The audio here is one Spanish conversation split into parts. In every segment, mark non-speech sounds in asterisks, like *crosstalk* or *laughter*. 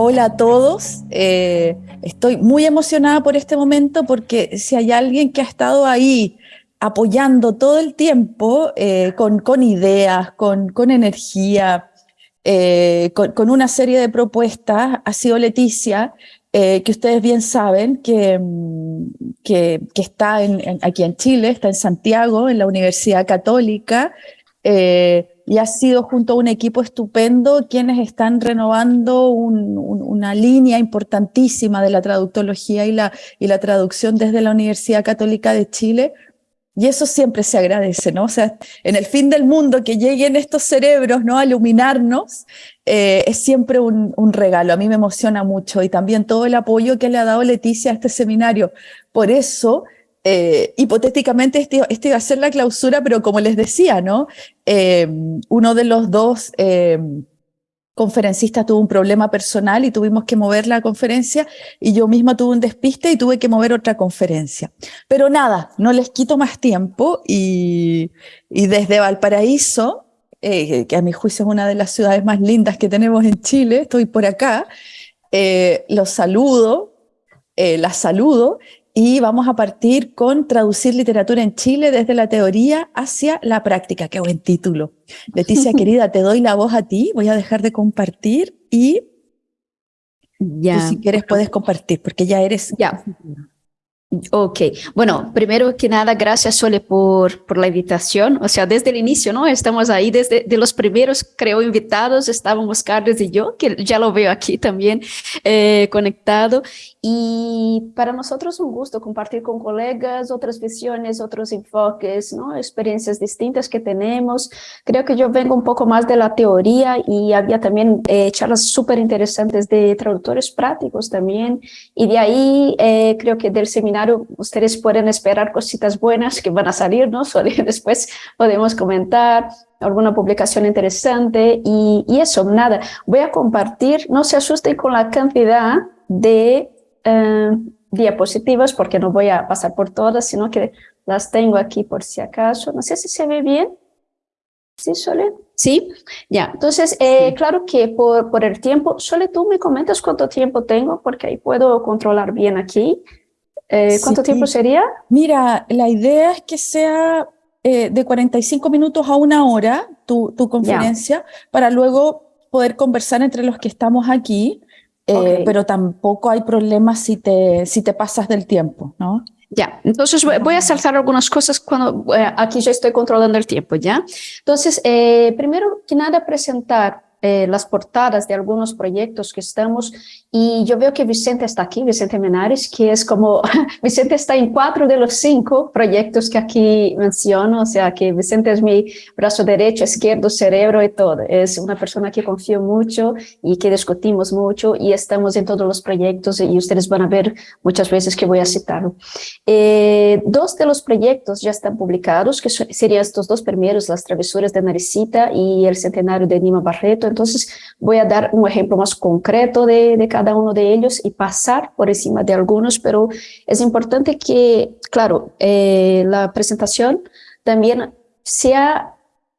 Hola a todos. Eh, estoy muy emocionada por este momento porque si hay alguien que ha estado ahí apoyando todo el tiempo eh, con, ideas, con, con energía, eh, con, una serie de propuestas, ha sido Leticia, que ustedes bien saben que, mm, que, está aquí en Chile, está en Santiago, en la Universidad Católica, y ha sido junto a un equipo estupendo quienes están renovando una línea importantísima de la traductología y la, traducción desde la Universidad Católica de Chile. Y eso siempre se agradece, ¿no? O sea, en el fin del mundo que lleguen estos cerebros, ¿no? A iluminarnos, eh, es siempre un, regalo. A mí me emociona mucho y también todo el apoyo que le ha dado Leticia a este seminario. Por eso, eh, hipotéticamente este, este, iba a ser la clausura, pero como les decía, ¿no? Eh, uno de los dos eh, conferencistas tuvo un problema personal y tuvimos que mover la conferencia y yo misma tuve un despiste y tuve que mover otra conferencia. Pero nada, no les quito más tiempo y, y desde Valparaíso, que a mi juicio es una de las ciudades más lindas que tenemos en Chile, estoy por acá, los saludo, las saludo y vamos a partir con Traducir literatura en Chile desde la teoría hacia la práctica. Qué buen título. *laughs* Leticia, querida, te doy la voz a ti. Voy a dejar de compartir y ya. si quieres puedes compartir porque ya eres... Ya. Ok, bueno, primero que nada, gracias Sole por, por la invitación, o sea, desde el inicio, ¿no? Estamos ahí desde de los primeros, creo, invitados, estábamos Carlos y yo, que ya lo veo aquí también eh, conectado, y para nosotros un gusto compartir con colegas otras visiones, otros enfoques, ¿no? experiencias distintas que tenemos. Creo que yo vengo un poco más de la teoría y había también eh, charlas súper interesantes de traductores prácticos también. Y de ahí eh, creo que del seminario ustedes pueden esperar cositas buenas que van a salir, ¿no? *laughs* Después podemos comentar alguna publicación interesante y, y eso, nada. Voy a compartir, no se asusten con la cantidad de eh, diapositivas porque no voy a pasar por todas, sino que las tengo aquí por si acaso. No sé si se ve bien. ¿Sí, Sole? Sí, ya. Entonces, eh, claro que por, por el tiempo, Sole, tú me comentas cuánto tiempo tengo, porque ahí puedo controlar bien aquí. Eh, ¿Cuánto tiempo sería? Mira, la idea es que sea de 45 minutos a una hora tu, tu conferencia, para luego poder conversar entre los que estamos aquí. Eh, pero tampoco hay problema si te, si te pasas del tiempo, ¿no? Ya, entonces voy a saltar algunas cosas cuando eh, aquí ya estoy controlando el tiempo, ¿ya? Entonces, eh, primero que nada presentar eh, las portadas de algunos proyectos que estamos y yo veo que Vicente está aquí, Vicente Menares, que es como, *laughs* Vicente está en cuatro de los cinco proyectos que aquí menciono, o sea que Vicente es mi brazo derecho, izquierdo, cerebro y todo. Es una persona que confío mucho y que discutimos mucho y estamos en todos los proyectos y ustedes van a ver muchas veces que voy a citarlo. Eh, dos de los proyectos ya están publicados, que serían estos dos primeros, Las travesuras de Naricita y El centenario de Nima Barreto, entonces voy a dar un ejemplo más concreto de, de, cada uno de ellos y pasar por encima de algunos, pero es importante que, claro, eh, la presentación también sea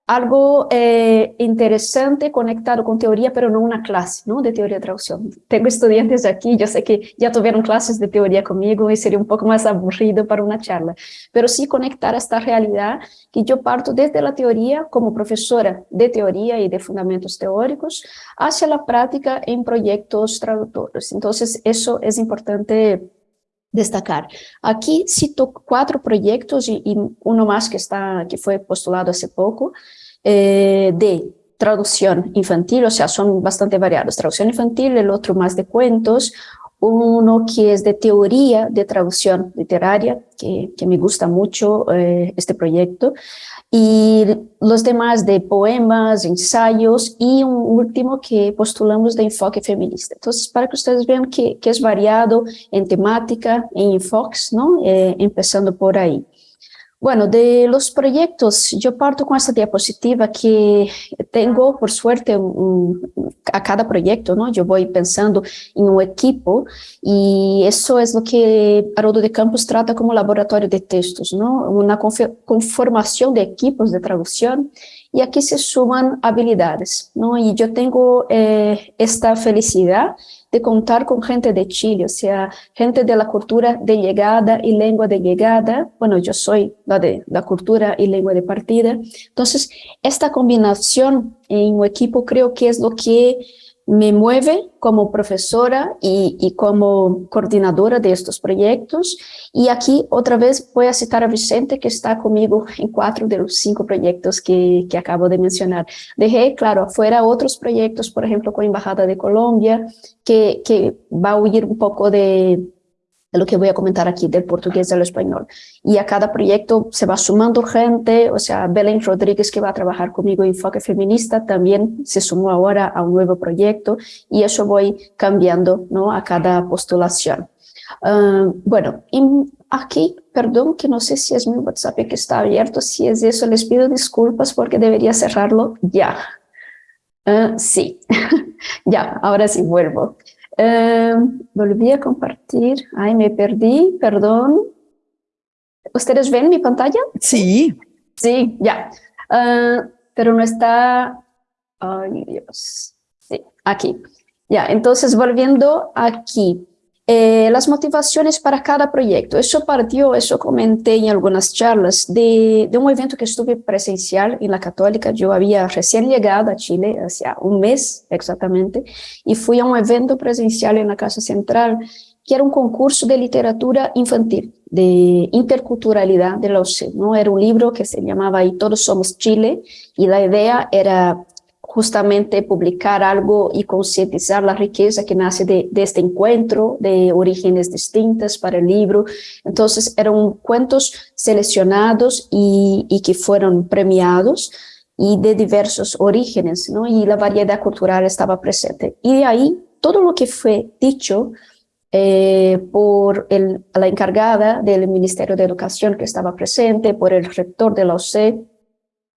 algo eh, interesante conectado con teoría, pero no una clase ¿no? de teoría de traducción. Tengo estudiantes aquí, yo sé que ya tuvieron clases de teoría conmigo y sería un poco más aburrido para una charla, pero sí conectar esta realidad que yo parto desde la teoría como profesora de teoría y de fundamentos teóricos hacia la práctica en proyectos traductores. Entonces, eso es importante destacar. Aquí cito cuatro proyectos y, y, uno más que, está, que fue postulado hace poco, eh, de traducción infantil, o sea, son bastante variados. Traducción infantil, el otro más de cuentos, uno que es de teoría de traducción literaria, que, que me gusta mucho eh, este proyecto, y los demás de poemas, ensayos, y un último que postulamos de enfoque feminista. Entonces, para que ustedes vean que, que es variado en temática, en enfoques, ¿no? Eh, empezando por ahí. Bueno, de los proyectos, yo parto con esta diapositiva que tengo, por suerte, a cada proyecto, ¿no? Yo voy pensando en un equipo y eso es lo que Haroldo de Campos trata como laboratorio de textos, ¿no? Una conformación de equipos de traducción y aquí se suman habilidades, ¿no? Y yo tengo eh, esta felicidad de contar con gente de Chile, o sea, gente de la cultura de llegada y lengua de llegada. Bueno, yo soy la de la cultura y lengua de partida. Entonces, esta combinación en un equipo creo que es lo que me mueve como profesora y, como coordinadora de estos proyectos. Y aquí otra vez voy a citar a Vicente, que está conmigo en cuatro de los cinco proyectos que, que acabo de mencionar. Dejé, claro, afuera otros proyectos, por ejemplo, con Embajada de Colombia, que, que va a huir un poco de, lo que voy a comentar aquí, del portugués al español. Y a cada proyecto se va sumando gente, o sea, Belén Rodríguez, que va a trabajar conmigo en Enfoque Feminista, también se sumó ahora a un nuevo proyecto, y eso voy cambiando ¿no? a cada postulación. Uh, bueno, aquí, perdón, que no sé si es mi WhatsApp que está abierto, si es eso, les pido disculpas porque debería cerrarlo ya. Uh, sí, *laughs* ya, ahora sí vuelvo. Eh, volví a compartir. Ay, me perdí, perdón. ¿Ustedes ven mi pantalla? Sí. Sí, ya. Eh, pero no está... Ay, Dios. Sí, aquí. Ya, entonces volviendo aquí. Eh, las motivaciones para cada proyecto. Eso partió, eso comenté en algunas charlas, de, de, un evento que estuve presencial en la Católica. Yo había recién llegado a Chile, hacía un mes exactamente, y fui a un evento presencial en la Casa Central, que era un concurso de literatura infantil, de interculturalidad de la UC. ¿no? Era un libro que se llamaba Y todos somos Chile, y la idea era justamente publicar algo y concientizar la riqueza que nace de, este encuentro de orígenes distintas para el libro. Entonces eran cuentos seleccionados y, que fueron premiados y de diversos orígenes, ¿no? Y la variedad cultural estaba presente. Y de ahí todo lo que fue dicho eh, por el, la encargada del Ministerio de Educación que estaba presente, por el rector de la OCE,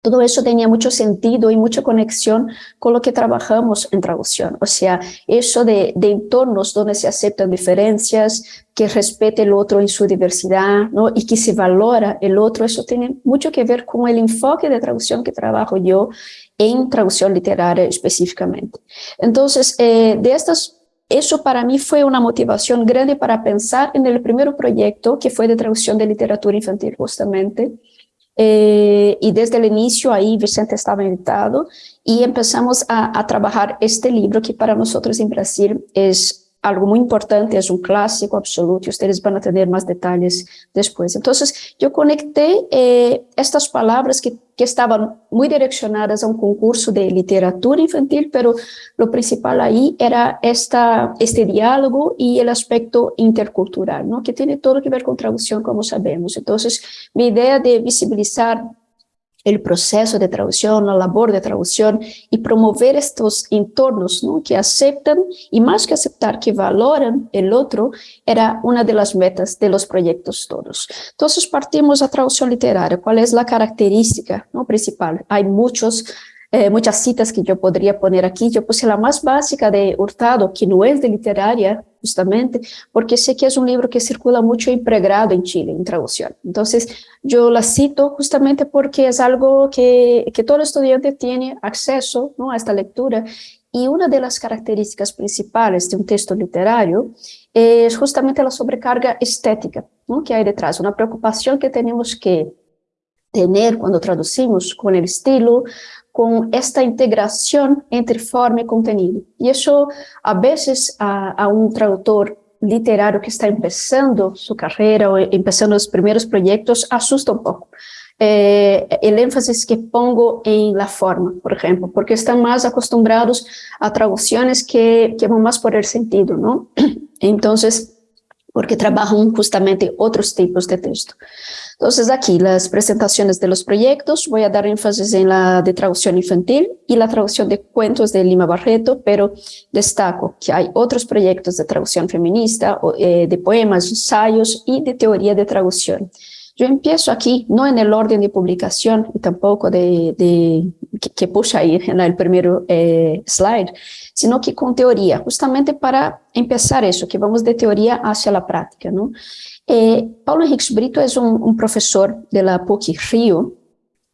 todo eso tenía mucho sentido y mucha conexión con lo que trabajamos en traducción. O sea, eso de, entornos donde se aceptan diferencias, que respete el otro en su diversidad ¿no? y que se valora el otro, eso tiene mucho que ver con el enfoque de traducción que trabajo yo en traducción literaria específicamente. Entonces, eh, de estas eso para mí fue una motivación grande para pensar en el primer proyecto que fue de traducción de literatura infantil justamente, eh, y desde el inicio ahí Vicente estaba invitado y empezamos a, a, trabajar este libro que para nosotros en Brasil es algo muy importante, es un clásico absoluto y ustedes van a tener más detalles después. Entonces yo conecté eh, estas palabras que, que estaban muy direccionadas a un concurso de literatura infantil, pero lo principal ahí era esta, este diálogo y el aspecto intercultural, ¿no? que tiene todo que ver con traducción, como sabemos. Entonces mi idea de visibilizar el proceso de traducción, la labor de traducción y promover estos entornos ¿no? que aceptan y más que aceptar, que valoran el otro, era una de las metas de los proyectos todos. Entonces partimos a traducción literaria. ¿Cuál es la característica ¿no? principal? Hay muchos eh, muchas citas que yo podría poner aquí. Yo puse la más básica de Hurtado, que no es de literaria, justamente, porque sé que es un libro que circula mucho impregnado en Chile, en traducción. Entonces, yo la cito justamente porque es algo que, que todo estudiante tiene acceso ¿no? a esta lectura y una de las características principales de un texto literario es justamente la sobrecarga estética ¿no? que hay detrás, una preocupación que tenemos que tener cuando traducimos con el estilo, con esta integración entre forma y contenido. Y eso a veces a, un traductor literario que está empezando su carrera o empezando los primeros proyectos asusta un poco. Eh, el énfasis que pongo en la forma, por ejemplo, porque están más acostumbrados a traducciones que, que van más por el sentido, ¿no? *clears throat* Entonces, porque trabajan justamente otros tipos de texto. Entonces aquí las presentaciones de los proyectos, voy a dar énfasis en la de traducción infantil y la traducción de cuentos de Lima Barreto, pero destaco que hay otros proyectos de traducción feminista, eh, de poemas, ensayos y de teoría de traducción. Yo empiezo aquí, no en el orden de publicación y tampoco de, de que, que puxa ahí en el primer eh, slide, sino que con teoría, justamente para empezar eso, que vamos de teoría hacia la práctica, ¿no? Eh, Paulo Henriques Brito es un, un, profesor de la PUC Río,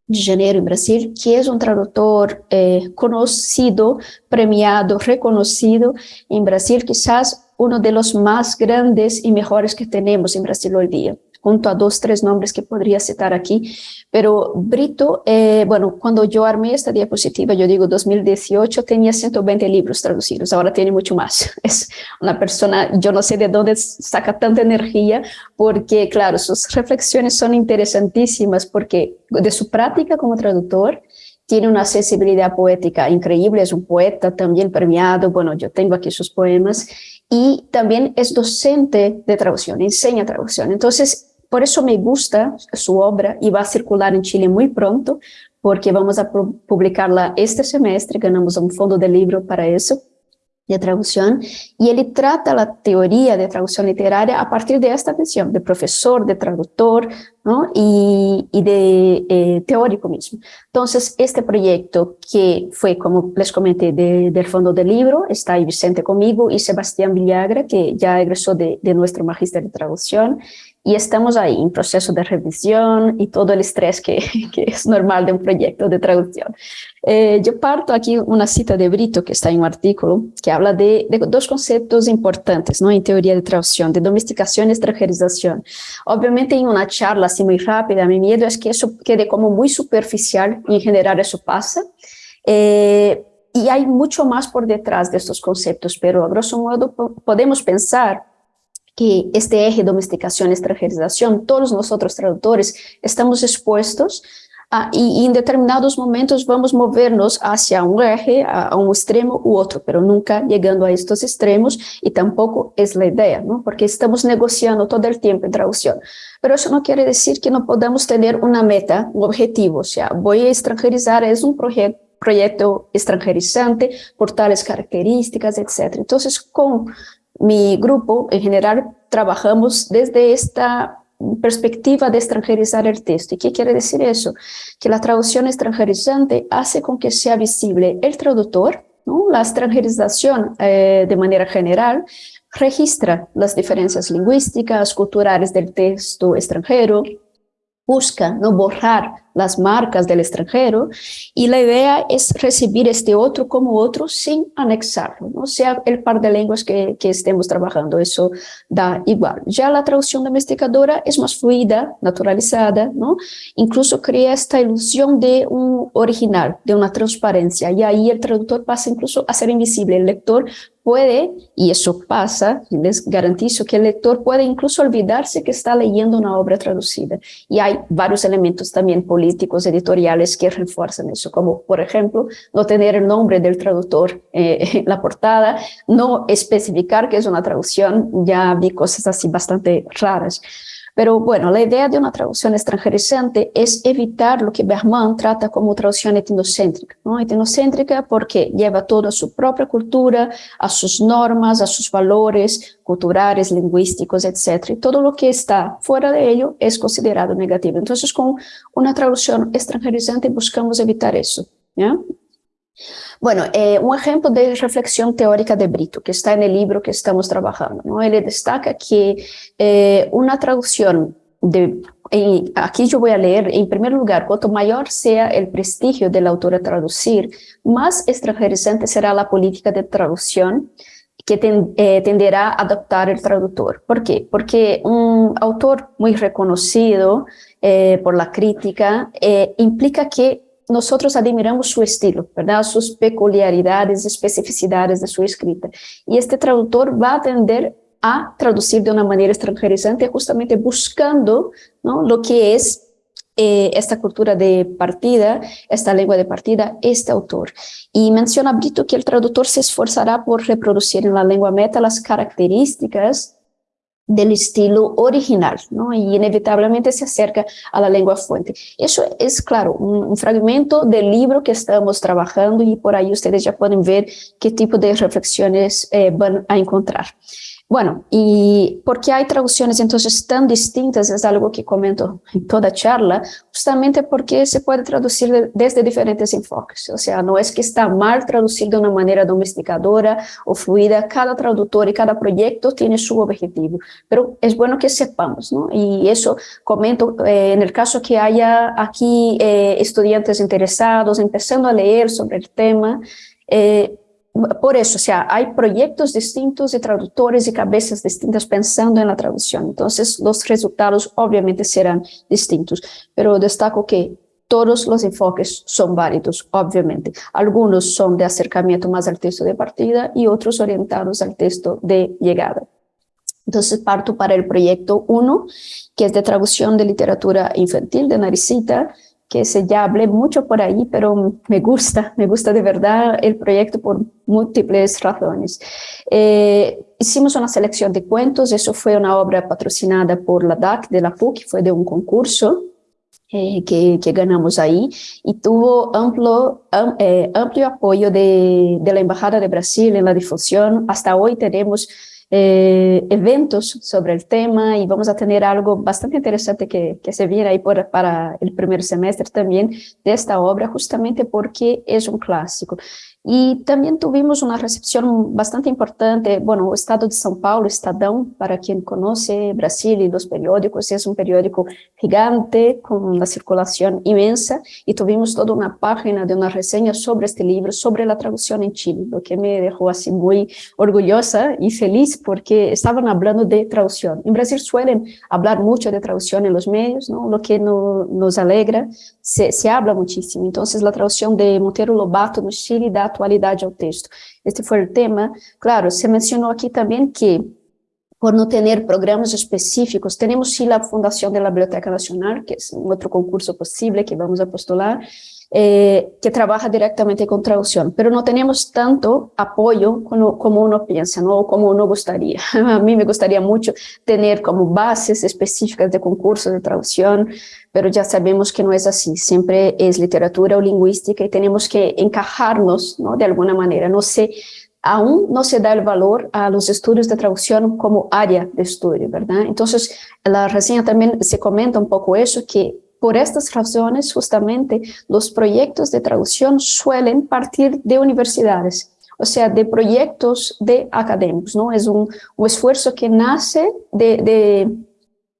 de Janeiro, en Brasil, que es un traductor eh, conocido, premiado, reconocido en Brasil, quizás uno de los más grandes y mejores que tenemos en Brasil hoy día junto a dos, tres nombres que podría citar aquí, pero Brito, eh, bueno, cuando yo armé esta diapositiva, yo digo 2018, tenía 120 libros traducidos, ahora tiene mucho más. *laughs* Es una persona, yo no sé de dónde saca tanta energía, porque claro, sus reflexiones son interesantísimas, porque de su práctica como traductor, tiene una sensibilidad poética increíble, es un poeta también premiado, bueno, yo tengo aquí sus poemas, y también es docente de traducción, enseña traducción. Entonces, por eso me gusta su obra y va a circular en Chile muy pronto, porque vamos a publicarla este semestre, ganamos un fondo de libro para eso de traducción, y él trata la teoría de traducción literaria a partir de esta visión, de profesor, de traductor, ¿no? y, y de eh, teórico mismo. Entonces, este proyecto que fue, como les comenté, de, del fondo del libro, está ahí Vicente conmigo y Sebastián Villagra, que ya egresó de, de nuestro magíster de traducción, y estamos ahí en proceso de revisión y todo el estrés que, *laughs* que es normal de un proyecto de traducción. Eh, yo parto aquí una cita de Brito, que está en un artículo, que habla de, de, dos conceptos importantes ¿no? en teoría de traducción, de domesticación y extranjerización. Obviamente en una charla así muy rápida, mi miedo es que eso quede como muy superficial y en general eso pasa. Eh, y hay mucho más por detrás de estos conceptos, pero a grosso modo podemos pensar que este eje domesticación, extranjerización, todos nosotros traductores estamos expuestos a, y, y, en determinados momentos vamos movernos hacia un eje, a, a, un extremo u otro, pero nunca llegando a estos extremos y tampoco es la idea, ¿no? porque estamos negociando todo el tiempo en traducción. Pero eso no quiere decir que no podamos tener una meta, un objetivo, o sea, voy a extranjerizar, es un proyecto proyecto extranjerizante por tales características, etc. Entonces, con mi grupo, en general, trabajamos desde esta perspectiva de extranjerizar el texto. ¿Y qué quiere decir eso? Que la traducción extranjerizante hace con que sea visible el traductor, ¿no? la extranjerización eh, de manera general, registra las diferencias lingüísticas, culturales del texto extranjero, busca no borrar las marcas del extranjero y la idea es recibir este otro como otro sin anexarlo, no sea el par de lenguas que, que, estemos trabajando, eso da igual. Ya la traducción domesticadora es más fluida, naturalizada, ¿no? incluso crea esta ilusión de un original, de una transparencia y ahí el traductor pasa incluso a ser invisible, el lector puede, y eso pasa, les garantizo que el lector puede incluso olvidarse que está leyendo una obra traducida. Y hay varios elementos también políticos, editoriales que refuerzan eso, como por ejemplo, no tener el nombre del traductor eh, *laughs* en la portada, no especificar que es una traducción, ya vi cosas así bastante raras. Pero bueno, la idea de una traducción extranjerizante es evitar lo que Berman trata como traducción etnocéntrica. ¿no? Etnocéntrica porque lleva todo a su propia cultura, a sus normas, a sus valores culturales, lingüísticos, etc. Y todo lo que está fuera de ello es considerado negativo. Entonces, con una traducción extranjerizante buscamos evitar eso. ¿ya? Bueno, eh, un ejemplo de reflexión teórica de Brito, que está en el libro que estamos trabajando, ¿no? Él destaca que eh, una traducción de, y aquí yo voy a leer, en primer lugar, cuanto mayor sea el prestigio del autor a traducir, más extranjerizante será la política de traducción que ten, eh, tenderá a adoptar el traductor. ¿Por qué? Porque un autor muy reconocido por la crítica implica que nosotros admiramos su estilo, ¿verdad? Sus peculiaridades, especificidades de su escrita. Y este traductor va a tender a traducir de una manera extranjerizante, justamente buscando ¿no? lo que es eh, esta cultura de partida, esta lengua de partida, este autor. Y menciona Brito que el traductor se esforzará por reproducir en la lengua meta las características del estilo original, ¿no? y inevitablemente se acerca a la lengua fuente. Eso es, claro, un, fragmento del libro que estamos trabajando y por ahí ustedes ya pueden ver qué tipo de reflexiones eh, van a encontrar. Bueno, y porque hay traducciones entonces tan distintas, es algo que comento en toda charla, justamente porque se puede traducir desde diferentes enfoques. O sea, no es que está mal traducir de una manera domesticadora o fluida, cada traductor y cada proyecto tiene su objetivo, pero es bueno que sepamos, ¿no? Y eso comento eh, en el caso que haya aquí eh, estudiantes interesados, empezando a leer sobre el tema, eh, por eso, o sea, hay proyectos distintos de traductores y cabezas distintas pensando en la traducción. Entonces, los resultados obviamente serán distintos, pero destaco que todos los enfoques son válidos, obviamente. Algunos son de acercamiento más al texto de partida y otros orientados al texto de llegada. Entonces parto para el proyecto 1, que es de traducción de literatura infantil de Naricita, que se ya hablé mucho por ahí, pero me gusta, me gusta de verdad el proyecto por múltiples razones. Eh, hicimos una selección de cuentos, eso fue una obra patrocinada por la DAC de la PUC, fue de un concurso eh, que, que, ganamos ahí y tuvo amplio, eh, amplio apoyo de, de la Embajada de Brasil en la difusión. Hasta hoy tenemos eh, eventos sobre el tema y vamos a tener algo bastante interesante que, que se viene ahí para el primer semestre también de esta obra, justamente porque es un clásico. Y también tuvimos una recepción bastante importante, bueno, o Estado de São Paulo, Estadão, para quien conoce Brasil y los periódicos, es un periódico gigante con una circulación inmensa y tuvimos toda una página de una reseña sobre este libro, sobre la traducción en Chile, lo que me dejó así muy orgullosa y feliz porque estaban hablando de traducción. En Brasil suelen hablar mucho de traducción en los medios, ¿no? lo que no, nos alegra, se, se habla muchísimo. Entonces la traducción de Monteiro Lobato no Chile da atualidade ao texto. Este foi o tema. Claro, se mencionou aqui também que, por não ter programas específicos, temos sim a Fundação da Biblioteca Nacional, que é um outro concurso possível que vamos a postular, eh, que trabaja directamente con traducción, pero no tenemos tanto apoyo como, como uno piensa, ¿no? o como uno gustaría. *laughs* A mí me gustaría mucho tener como bases específicas de concursos de traducción, pero ya sabemos que no es así, siempre es literatura o lingüística y tenemos que encajarnos ¿no? de alguna manera. No sé, aún no se da el valor a los estudios de traducción como área de estudio, ¿verdad? Entonces, la reseña también se comenta un poco eso, que por estas razones, justamente, los proyectos de traducción suelen partir de universidades, o sea, de proyectos de académicos, ¿no? Es un, esfuerzo que nace de,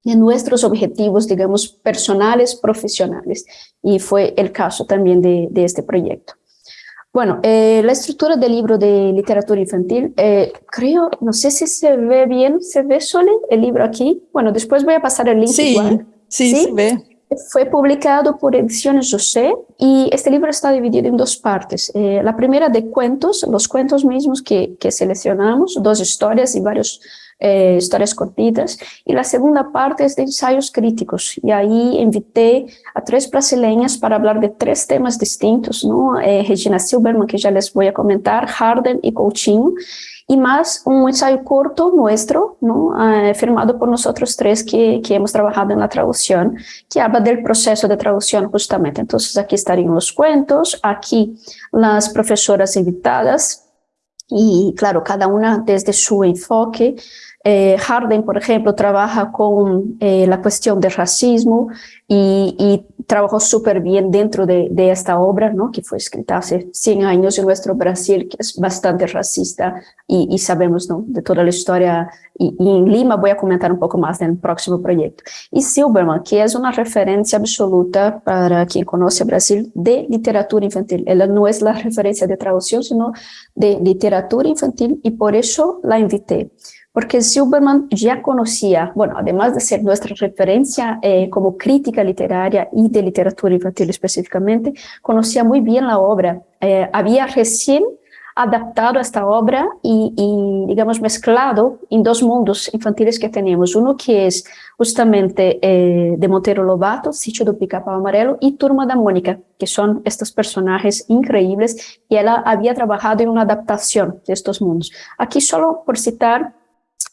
nuestros objetivos, digamos, personales, profesionales, y fue el caso también de, este proyecto. Bueno, eh, la estructura del libro de literatura infantil, eh, creo, no sé si se ve bien, ¿se ve solo el libro aquí? Bueno, después voy a pasar el link sí, igual. Sí, ¿Sí? se ve. Fue publicado por Ediciones José y este libro está dividido en dos partes. Eh, la primera de cuentos, los cuentos mismos que, que seleccionamos, dos historias y varias eh, historias cortitas. Y la segunda parte es de ensayos críticos. Y ahí invité a tres brasileñas para hablar de tres temas distintos, ¿no? Eh, Regina Silberman, que ya les voy a comentar, Harden y Coutinho y más un ensayo corto nuestro, ¿no? Eh, firmado por nosotros tres que, que, hemos trabajado en la traducción, que habla del proceso de traducción justamente. Entonces aquí estarían los cuentos, aquí las profesoras invitadas y claro, cada una desde su enfoque. Eh, Harden, por ejemplo, trabaja con eh, la cuestión del racismo y, y trabajó súper bien dentro de, de, esta obra, ¿no? que fue escrita hace 100 años en nuestro Brasil, que es bastante racista y, y sabemos ¿no? de toda la historia. Y, y, en Lima voy a comentar un poco más del próximo proyecto. Y Silberman, que es una referencia absoluta para quien conoce Brasil de literatura infantil. Ella no es la referencia de traducción, sino de literatura infantil y por eso la invité porque Silberman ya conocía, bueno, además de ser nuestra referencia eh, como crítica literaria y de literatura infantil específicamente, conocía muy bien la obra. Eh, había recién adaptado esta obra y, y, digamos, mezclado en dos mundos infantiles que tenemos. Uno que es justamente eh, de Monteiro Lobato, Sitio do Pica-Pau Amarelo, y Turma da Mónica, que son estos personajes increíbles, y ella había trabajado en una adaptación de estos mundos. Aquí solo por citar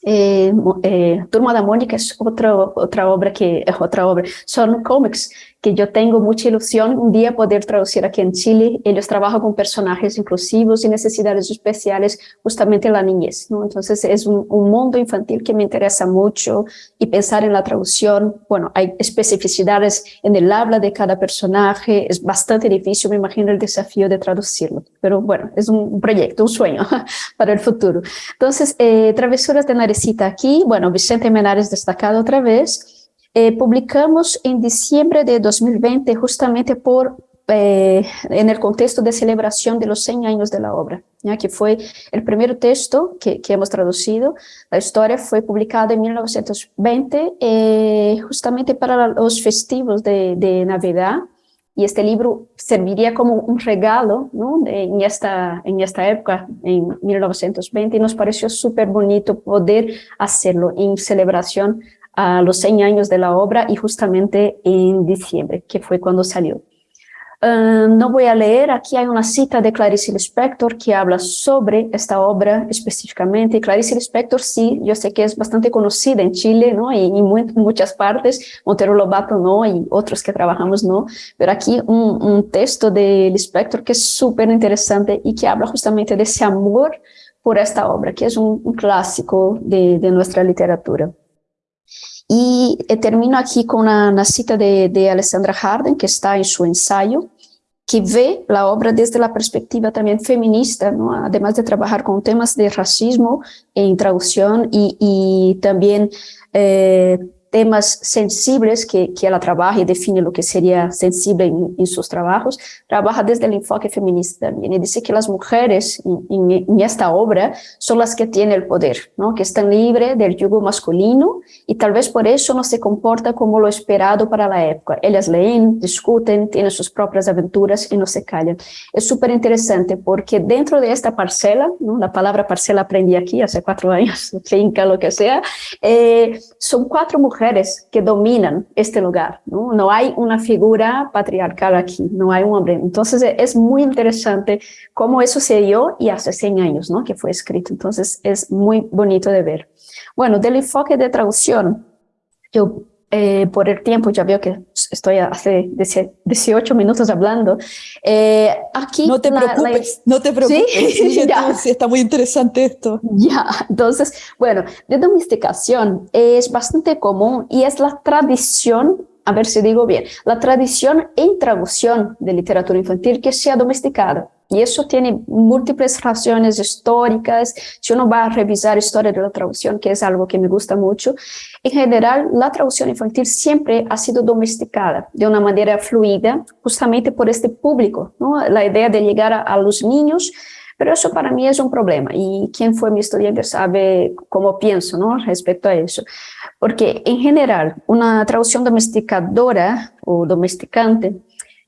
eh, eh, Turma da Mônica é outra, outra obra que é outra obra, são comics que yo tengo mucha ilusión un día poder traducir aquí en Chile. Ellos trabajan con personajes inclusivos y necesidades especiales justamente en la niñez, ¿no? Entonces es un, un mundo infantil que me interesa mucho y pensar en la traducción, bueno, hay especificidades en el habla de cada personaje, es bastante difícil, me imagino el desafío de traducirlo, pero bueno, es un proyecto, un sueño *laughs* para el futuro. Entonces, eh, Travesuras de Narecita aquí, bueno, Vicente Menares destacado otra vez, eh, publicamos en diciembre de 2020 justamente por eh, en el contexto de celebración de los 100 años de la obra, ¿ya? que fue el primer texto que, que, hemos traducido. La historia fue publicada en 1920, eh, justamente para los festivos de, de, Navidad, y este libro serviría como un regalo ¿no? en, esta, en esta época, en 1920, y nos pareció súper bonito poder hacerlo en celebración a los 100 años de la obra y justamente en diciembre, que fue cuando salió. Uh, no voy a leer, aquí hay una cita de Clarice Lispector que habla sobre esta obra específicamente. Clarice Lispector, sí, yo sé que es bastante conocida en Chile, ¿no? Y, en muchas partes, Montero Lobato no, y otros que trabajamos no, pero aquí un, texto de Lispector que es súper interesante y que habla justamente de ese amor por esta obra, que es un, clásico de nuestra literatura. Y eh, termino aquí con una, cita de, de, Alessandra Harden, que está en su ensayo, que ve la obra desde la perspectiva también feminista, ¿no? además de trabajar con temas de racismo en traducción y, y también eh, temas sensibles que, que ella trabaja y define lo que sería sensible en, en, sus trabajos, trabaja desde el enfoque feminista también y dice que las mujeres en, en, esta obra son las que tienen el poder, ¿no? que están libres del yugo masculino y tal vez por eso no se comporta como lo esperado para la época. Ellas leen, discuten, tienen sus propias aventuras y no se callan. Es súper interesante porque dentro de esta parcela, ¿no? la palabra parcela aprendí aquí hace cuatro años, *laughs* finca, lo que sea, eh, son cuatro mujeres mujeres que dominan este lugar, ¿no? No hay una figura patriarcal aquí, no hay un hombre. Entonces es muy interesante cómo eso se dio y hace 100 años, ¿no? Que fue escrito. Entonces es muy bonito de ver. Bueno, del enfoque de traducción, yo eh, por el tiempo, ya veo que estoy hace 18 minutos hablando. Eh, aquí no te la, preocupes, la... no te preocupes, *laughs* ¿Sí? Sí, sí, está muy interesante esto. Ya, entonces, bueno, de domesticación es bastante común y es la tradición a ver si digo bien, la tradición en traducción de literatura infantil que sea domesticada. Y eso tiene múltiples razones históricas. Si uno va a revisar historia de la traducción, que es algo que me gusta mucho, en general, la traducción infantil siempre ha sido domesticada de una manera fluida, justamente por este público, ¿no? La idea de llegar a, los niños pero eso para mí es un problema y quien fue mi estudiante sabe cómo pienso ¿no? respecto a eso. Porque en general, una traducción domesticadora o domesticante,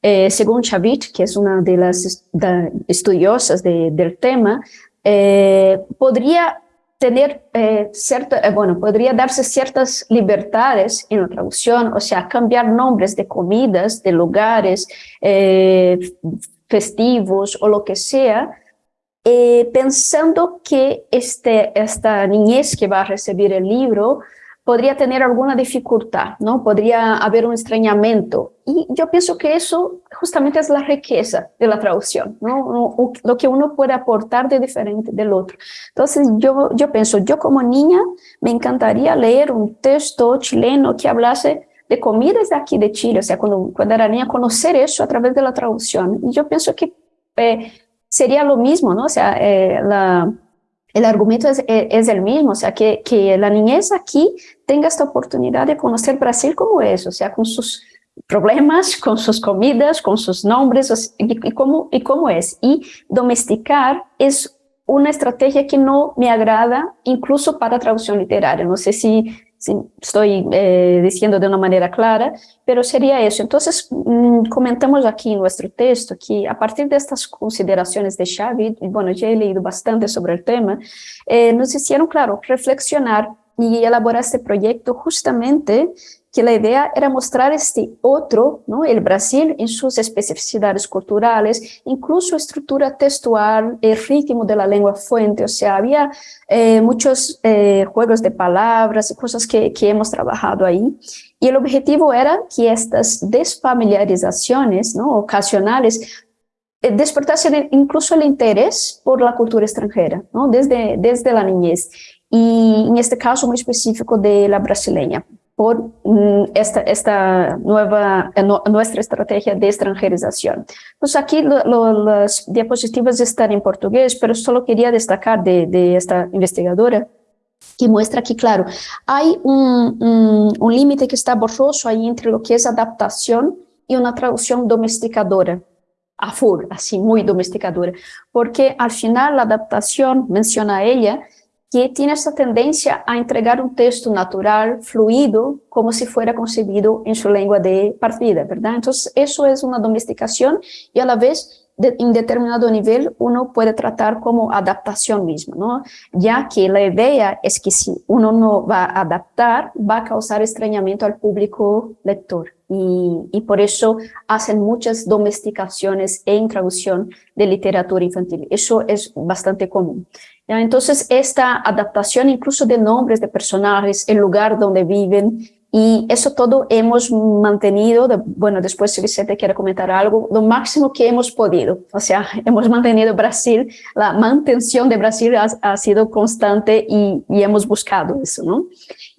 eh, según Chavit, que es una de las estudiosas de, del tema, eh, podría tener eh, bueno, podría darse ciertas libertades en la traducción, o sea, cambiar nombres de comidas, de lugares, festivos o lo que sea, pensando que este, esta niñez que va a recibir el libro podría tener alguna dificultad, ¿no? Podría haber un extrañamiento. Y yo pienso que eso justamente es la riqueza de la traducción, ¿no? Lo que uno puede aportar de diferente del otro. Entonces yo, yo pienso, yo como niña me encantaría leer un texto chileno que hablase de comidas de aquí de Chile, o sea, cuando, cuando era niña, conocer eso a través de la traducción. Y yo pienso que eh, sería lo mismo, ¿no? O sea, eh, la, el argumento es, es, el mismo, o sea, que, la niñez aquí tenga esta oportunidad de conocer Brasil como es, o sea, con sus problemas, *laughs* con sus comidas, con sus nombres, y, y, cómo, y cómo es. Y domesticar es una estrategia que no me agrada, incluso para traducción literaria. No sé si estoy eh, diciendo de una manera clara, pero sería eso. Entonces, mmm, comentamos aquí en nuestro texto que a partir de estas consideraciones de Xavi, y bueno, ya he leído bastante sobre el tema, eh, nos hicieron, claro, reflexionar y elaborar este proyecto justamente que la idea era mostrar este otro, ¿no? el Brasil, en sus especificidades culturales, incluso estructura textual, el ritmo de la lengua fuente, o sea, había eh, muchos eh, juegos de palabras y cosas que, que hemos trabajado ahí. Y el objetivo era que estas desfamiliarizaciones ¿no? ocasionales eh, despertasen incluso el interés por la cultura extranjera, ¿no? desde, desde la niñez. Y en este caso muy específico de la brasileña por mm, esta, esta nueva, eh, nuestra estrategia de extranjerización. Pues aquí las diapositivas están en portugués, pero solo quería destacar de, de esta investigadora que muestra que, claro, hay un, un, un límite que está borroso ahí entre lo que es adaptación y una traducción domesticadora, a full, así, muy domesticadora, porque al final la adaptación, menciona ella, que tiene esa tendencia a entregar un texto natural, fluido, como si fuera concebido en su lengua de partida, ¿verdad? Entonces, eso es una domesticación y a la vez, de, en determinado nivel, uno puede tratar como adaptación misma, ¿no? Ya que la idea es que si uno no va a adaptar, va a causar extrañamiento al público lector. Y, y, por eso hacen muchas domesticaciones en traducción de literatura infantil. Eso es bastante común. Entonces, esta adaptación incluso de nombres de personajes, el lugar donde viven, y eso todo hemos mantenido, de, bueno, después si Vicente quiere comentar algo, lo máximo que hemos podido. O sea, *laughs* hemos mantenido Brasil, la mantención de Brasil ha, ha sido constante y, y, hemos buscado eso, ¿no?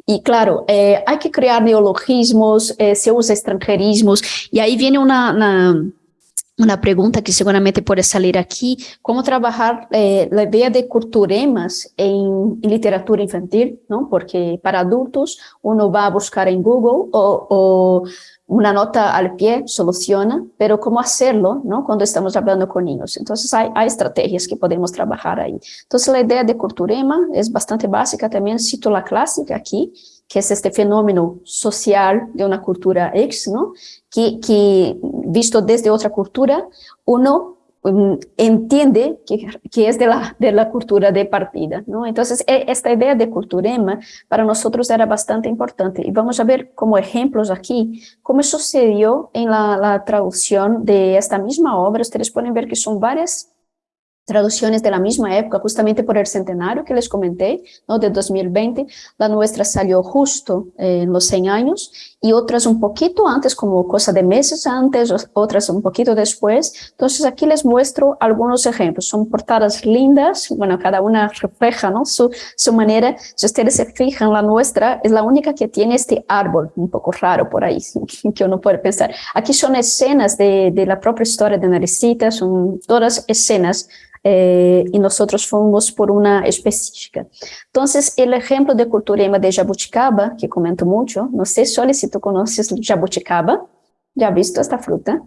Y claro, eh, hay que crear neologismos, eh, se usa extranjerismos, y ahí viene una, una una pregunta que seguramente puede salir aquí, cómo trabajar eh, la idea de culturemas en, literatura infantil, ¿no? Porque para adultos uno va a buscar en Google o, o, una nota al pie soluciona, pero cómo hacerlo, ¿no? Cuando estamos hablando con niños. Entonces hay, hay estrategias que podemos trabajar ahí. Entonces la idea de culturema es bastante básica, también cito la clásica aquí, que es este fenómeno social de una cultura X, ¿no? Que, que visto desde otra cultura, uno um, entiende que, que, es de la, de la cultura de partida, ¿no? Entonces, e, esta idea de culturema para nosotros era bastante importante. Y vamos a ver como ejemplos aquí, cómo sucedió en la, traducción de esta misma obra. Ustedes pueden ver que son varias traducciones de la misma época, justamente por el centenario que les comenté, ¿no? de 2020, la nuestra salió justo eh, en los 100 años, y otras un poquito antes, como cosa de meses antes, otras un poquito después. Entonces aquí les muestro algunos ejemplos, son portadas lindas, bueno, cada una refleja ¿no? su, su manera, si ustedes se fijan, la nuestra es la única que tiene este árbol, un poco raro por ahí, *laughs* que uno puede pensar. Aquí son escenas de, de la propia historia de Naricita, son todas escenas eh, y nosotros fuimos por una específica. Entonces, el ejemplo de culturema de jabuticaba, que comento mucho, no sé, Sole, si tú conoces jabuticaba, ¿ya has visto esta fruta?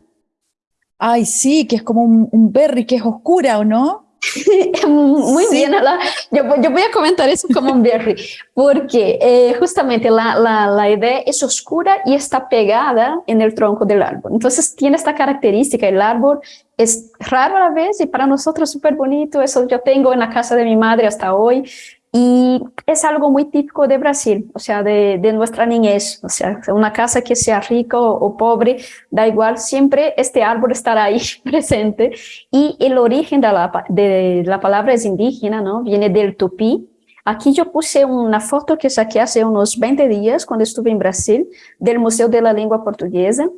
Ay, sí, que es como un, un berry que es oscura, ¿o no? *laughs* Muy sí. bien, la, yo, yo, voy a comentar eso como un berry, porque eh, justamente la, la, la, idea es oscura y está pegada en el tronco del árbol. Entonces tiene esta característica, el árbol es raro a la vez y para nosotros súper bonito, eso yo tengo en la casa de mi madre hasta hoy, y es algo muy típico de Brasil, o sea, de, nuestra niñez, o sea, una casa que sea rica o, o, pobre, da igual, siempre este árbol estará ahí *laughs* presente. Y el origen de la, de la palabra es indígena, ¿no? Viene del tupí. Aquí yo puse una foto que saqué hace unos 20 días cuando estuve en Brasil, del Museo de la Lengua Portuguesa,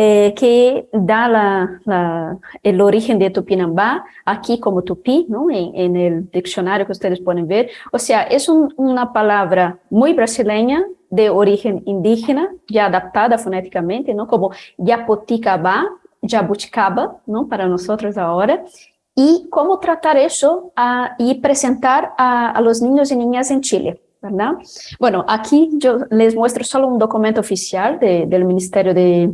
eh, que da la, la, el origen de Tupinambá, aquí como Tupi, ¿no? En, en, el diccionario que ustedes pueden ver. O sea, es un, una palabra muy brasileña, de origen indígena, ya adaptada fonéticamente, ¿no? Como Yapoticabá, Jabuticaba, ¿no? Para nosotros ahora. Y cómo tratar eso a, y presentar a, a los niños y niñas en Chile. ¿verdad? Bueno, aquí yo les muestro solo un documento oficial de, del Ministerio de,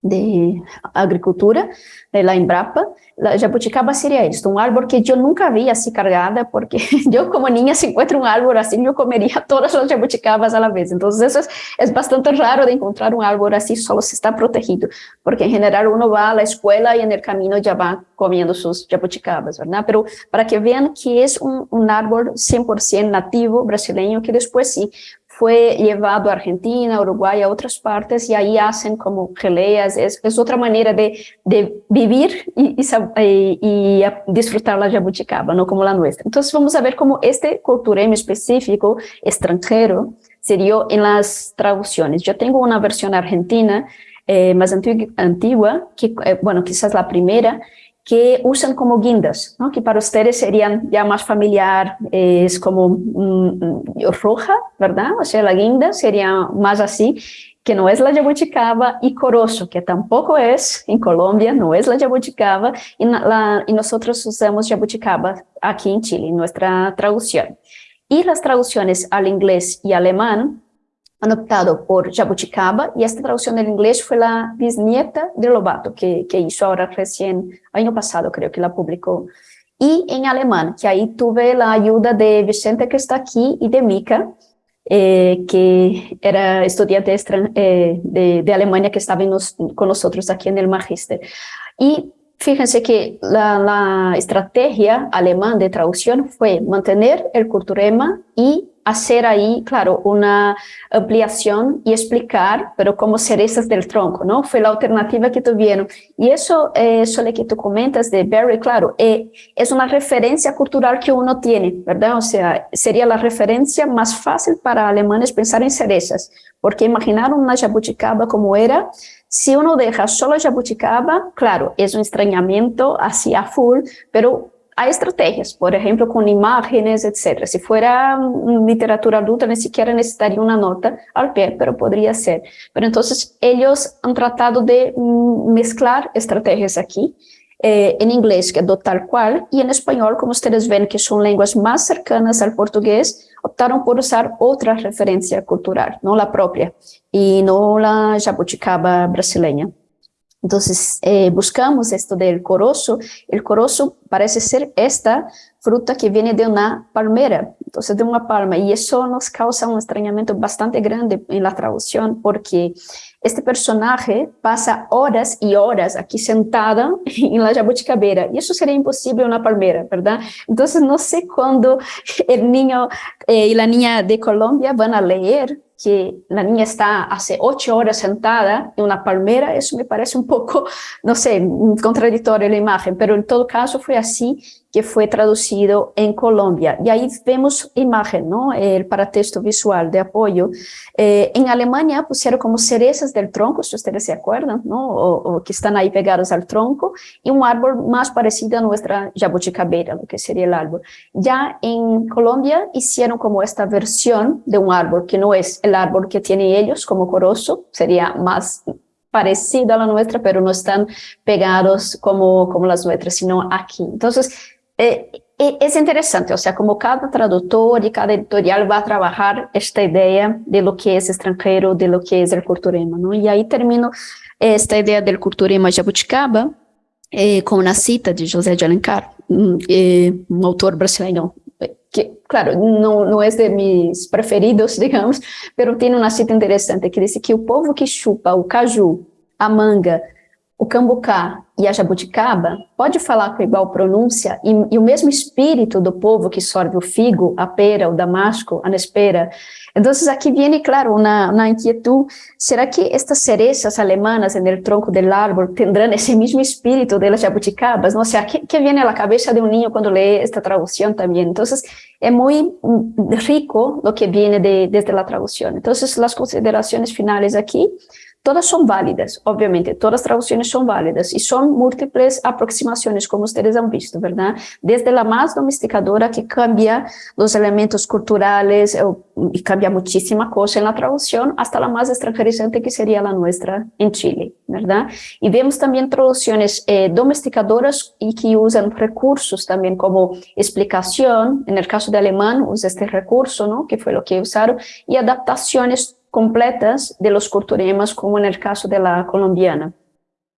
de agricultura de la Embrapa, la jabuticaba sería esto, un árbol que yo nunca vi así cargada, porque *laughs* yo como niña si encuentro un árbol así, yo comería *laughs* todas las jabuticabas a la vez, entonces eso es, es bastante raro de encontrar un árbol así, solo se está protegido, porque en general uno va a la escuela y en el camino ya va comiendo sus jabuticabas, ¿verdad? Pero para que vean que es un, un árbol 100% nativo brasileño, que después sí fue llevado a Argentina, Uruguay, a otras partes, y ahí hacen como geleas, es, es otra manera de, de vivir y, y, y, disfrutar la jabuticaba, no como la nuestra. Entonces vamos a ver cómo este culturema específico, extranjero, se dio en las traducciones. Yo tengo una versión argentina eh, más antigua, que, eh, bueno, quizás la primera, que usan como guindas, ¿no? que para ustedes serían ya más familiar, es como mm, roja, ¿verdad? O sea, la guinda sería más así, que no es la jabuticaba, y corozo, que tampoco es, en Colombia, no es la jabuticaba, y, y nosotros usamos jabuticaba aquí en Chile, nuestra traducción. Y las traducciones al inglés y alemán han optado por Jabuticaba y esta traducción del inglés fue la bisnieta de Lobato que, que hizo ahora recién, año pasado creo que la publicó. Y en alemán, que ahí tuve la ayuda de Vicente que está aquí y de Mika, eh, que era estudiante eh, de, de, Alemania que estaba nos, con nosotros aquí en el Magister. Y fíjense que la, la estrategia alemán de traducción fue mantener el culturema y hacer ahí, claro, una ampliación y explicar, pero como cerezas del tronco, ¿no? Fue la alternativa que tuvieron. Y eso, eh, que tú comentas de Barry, claro, eh, es una referencia cultural que uno tiene, ¿verdad? O sea, sería la referencia más fácil para alemanes pensar en cerezas, porque imaginar una jabuticaba como era, si uno deja solo jabuticaba, claro, es un extrañamiento hacia full, pero hay estrategias, por ejemplo, con imágenes, etc. Si fuera literatura adulta, ni siquiera necesitaría una nota al pie, pero podría ser. Pero entonces ellos han tratado de mm, mezclar estrategias aquí, eh, en inglés, que es tal cual, y en español, como ustedes ven que son lenguas más cercanas al portugués, optaron por usar otra referencia cultural, no la propia, y no la jabuticaba brasileña. Entonces, eh, buscamos esto del corozo. El corozo parece ser esta fruta que viene de una palmera, entonces de una palma, y eso nos causa un extrañamiento bastante grande en la traducción, porque este personaje pasa horas y horas aquí sentada *laughs* en la jabuticabeira, y eso sería imposible en una palmera, ¿verdad? Entonces, no sé cuándo el niño eh, y la niña de Colombia van a leer que la niña está hace ocho horas sentada en una palmera, eso me parece un poco, *laughs* no sé, contradictorio la imagen, pero en todo caso fue así que fue traducido en Colombia. Y ahí vemos imagen, ¿no? El paratexto visual de apoyo. Eh, en Alemania pusieron como cerezas del tronco, si ustedes se acuerdan, ¿no? O, que están ahí pegados al tronco, y un árbol más parecido a nuestra jabuticabeira, lo que sería el árbol. Ya en Colombia hicieron como esta versión de un árbol, que no es el árbol que tienen ellos como corozo, sería más parecido a la nuestra, pero no están pegados como, como las nuestras, sino aquí. Entonces, eh, eh, es interesante, o sea, como cada traductor y cada editorial va a trabajar esta idea de lo que es extranjero, de lo que es el culturema, ¿no? Y ahí termino esta idea del culturema jabuticaba eh, con una cita de José de Alencar, un, eh, un autor brasileño que, claro, no, no es de mis preferidos, *laughs* digamos, pero tiene una cita interesante que dice que o povo que chupa o caju, a manga, o cambucá e a jabuticaba pode falar com igual pronúncia e, e, o mesmo espírito do povo que sorve o figo, a pera, o damasco, a nespera. Então, aqui vem, claro, uma, uma inquietud. Será que estas cerezas alemanas en el tronco del árbol tendrán ese mismo espíritu de las jabuticabas? ¿no? O sea, ¿qué, qué viene a la cabeza de un niño cuando lee esta traducción también? Entonces, es muy mm, rico lo que viene de, desde la traducción. Entonces, las consideraciones finales aquí Todas son válidas, obviamente, todas las traducciones son válidas y son múltiples aproximaciones, como ustedes han visto, ¿verdad? Desde la más domesticadora que cambia los elementos culturales eh, y cambia muchísima cosa en la traducción, hasta la más extranjerizante que sería la nuestra en Chile, ¿verdad? Y vemos también traducciones eh, domesticadoras y que usan recursos también como explicación, en el caso de alemán usa este recurso, ¿no? Que fue lo que usaron, y adaptaciones completas de los culturemas, como en el caso de la colombiana.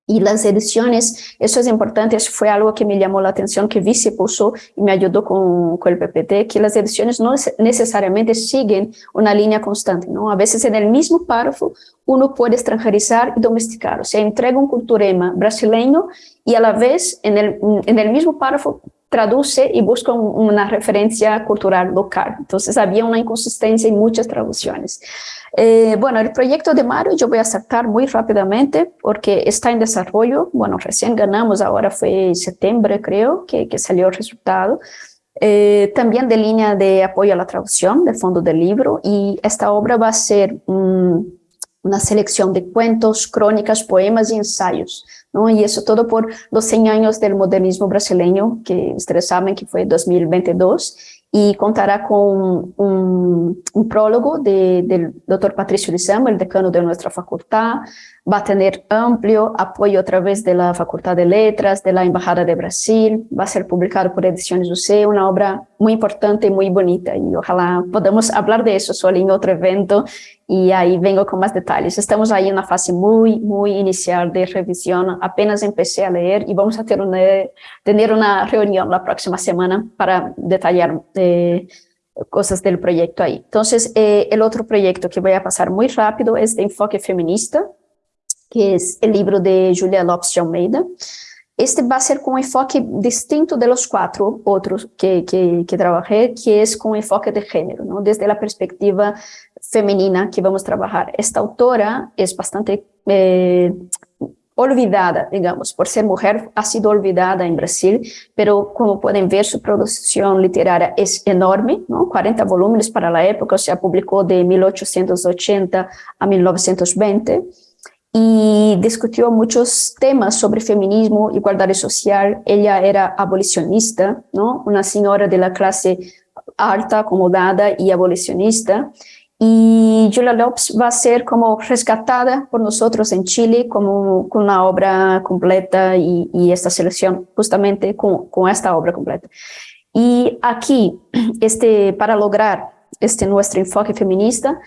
Y las ediciones, eso es importante, eso fue algo que me llamó la atención, que Vice puso y me ayudó con, con el PPT, que las ediciones no necesariamente siguen una línea constante, ¿no? A veces en el mismo párrafo uno puede extranjerizar y domesticar, o sea, entrega un culturema brasileño y a la vez en el, en el mismo párrafo traduce y busca una referencia cultural local. Entonces había una inconsistencia en muchas traducciones. Eh, bueno, el proyecto de Mario yo voy a saltar muy rápidamente porque está en desarrollo. Bueno, recién ganamos, ahora fue en septiembre creo que, que salió el resultado. Eh, también de línea de apoyo a la traducción del fondo del libro y esta obra va a ser una selección de cuentos, crónicas, poemas y ensayos ¿no? Y eso todo por los 100 años del modernismo brasileño, que ustedes saben que fue 2022, y contará con un, prólogo de, del doctor Patricio Lizama, el decano de nuestra facultad, va a tener amplio apoyo a través de la Facultad de Letras, de la Embajada de Brasil, va a ser publicado por Ediciones UC, una obra muy importante y muy bonita, y ojalá podamos hablar de eso solo en otro evento, y ahí vengo con más detalles. Estamos ahí en una fase muy, muy inicial de revisión, apenas empecé a leer y vamos a tener una, tener una reunión la próxima semana para detallar eh, cosas del proyecto ahí. Entonces, eh, el otro proyecto que voy a pasar muy rápido es de enfoque feminista, que es el libro de Julia Lopes de Almeida. Este va a ser con enfoque distinto de los cuatro otros que, que, que trabajé, que es con enfoque de género, ¿no? desde la perspectiva femenina que vamos a trabajar. Esta autora es bastante eh, olvidada, digamos, por ser mujer, ha sido olvidada en Brasil, pero como pueden ver, su producción literaria es enorme, ¿no? 40 volúmenes para la época, o sea, publicó de 1880 a 1920, y discutió muchos temas sobre feminismo, igualdad social. Ella era abolicionista, ¿no? una señora de la clase alta, acomodada y abolicionista. Y Julia Lopes va a ser como rescatada por nosotros en Chile como con una obra completa y, y esta selección justamente con, con esta obra completa. Y aquí, *clears throat* este, para lograr este nuestro enfoque feminista,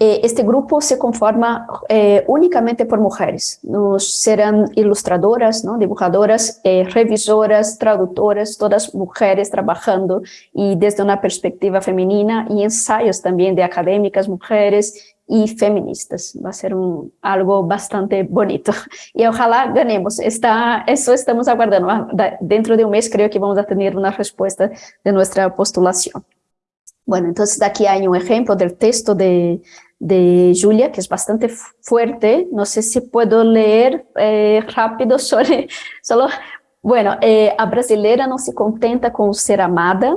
este grupo se conforma eh, únicamente por mujeres. Nos serán ilustradoras, ¿no? dibujadoras, eh, revisoras, traductoras, todas mujeres trabajando y desde una perspectiva femenina y ensayos también de académicas, mujeres y feministas. Va a ser un, algo bastante bonito. *laughs* Y ojalá ganemos. Está, eso estamos aguardando. Ah, dentro de un mes creo que vamos a tener una respuesta de nuestra postulación. Bueno, entonces aquí hay un ejemplo del texto de, de Julia, que es bastante fuerte. No sé si puedo leer eh, rápido sobre, *laughs* solo, bueno, eh, a brasileira não se contenta com ser amada,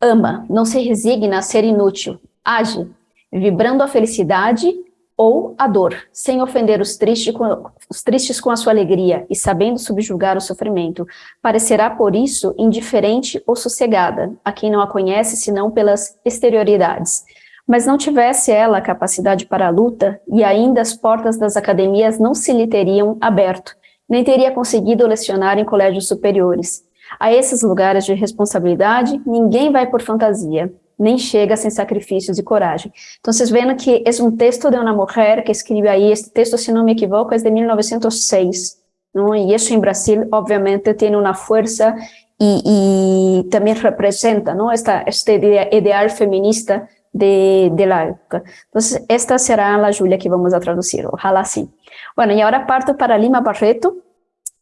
ama, não se resigna a ser inútil, age, vibrando a felicidade ou a dor, sem ofender os tristes, com, os tristes com a sua alegria e sabendo subjugar o sofrimento. Parecerá, por isso, indiferente ou sossegada a quem não a conhece senão pelas exterioridades mas não tivesse ela a capacidade para a luta, e ainda as portas das academias não se lhe teriam aberto, nem teria conseguido lecionar em colégios superiores. A esses lugares de responsabilidade, ninguém vai por fantasia, nem chega sem sacrifícios e coragem. Então, vocês veem que é um texto de uma mulher que escreve aí, este texto, se não me equivoco, é de 1906, não? e isso em Brasil, obviamente, tem uma força e, e também representa não? Esta, este ideal feminista de, de, la época. Entonces, esta será la Julia que vamos a traducir, ojalá sí. Bueno, y ahora parto para Lima Barreto,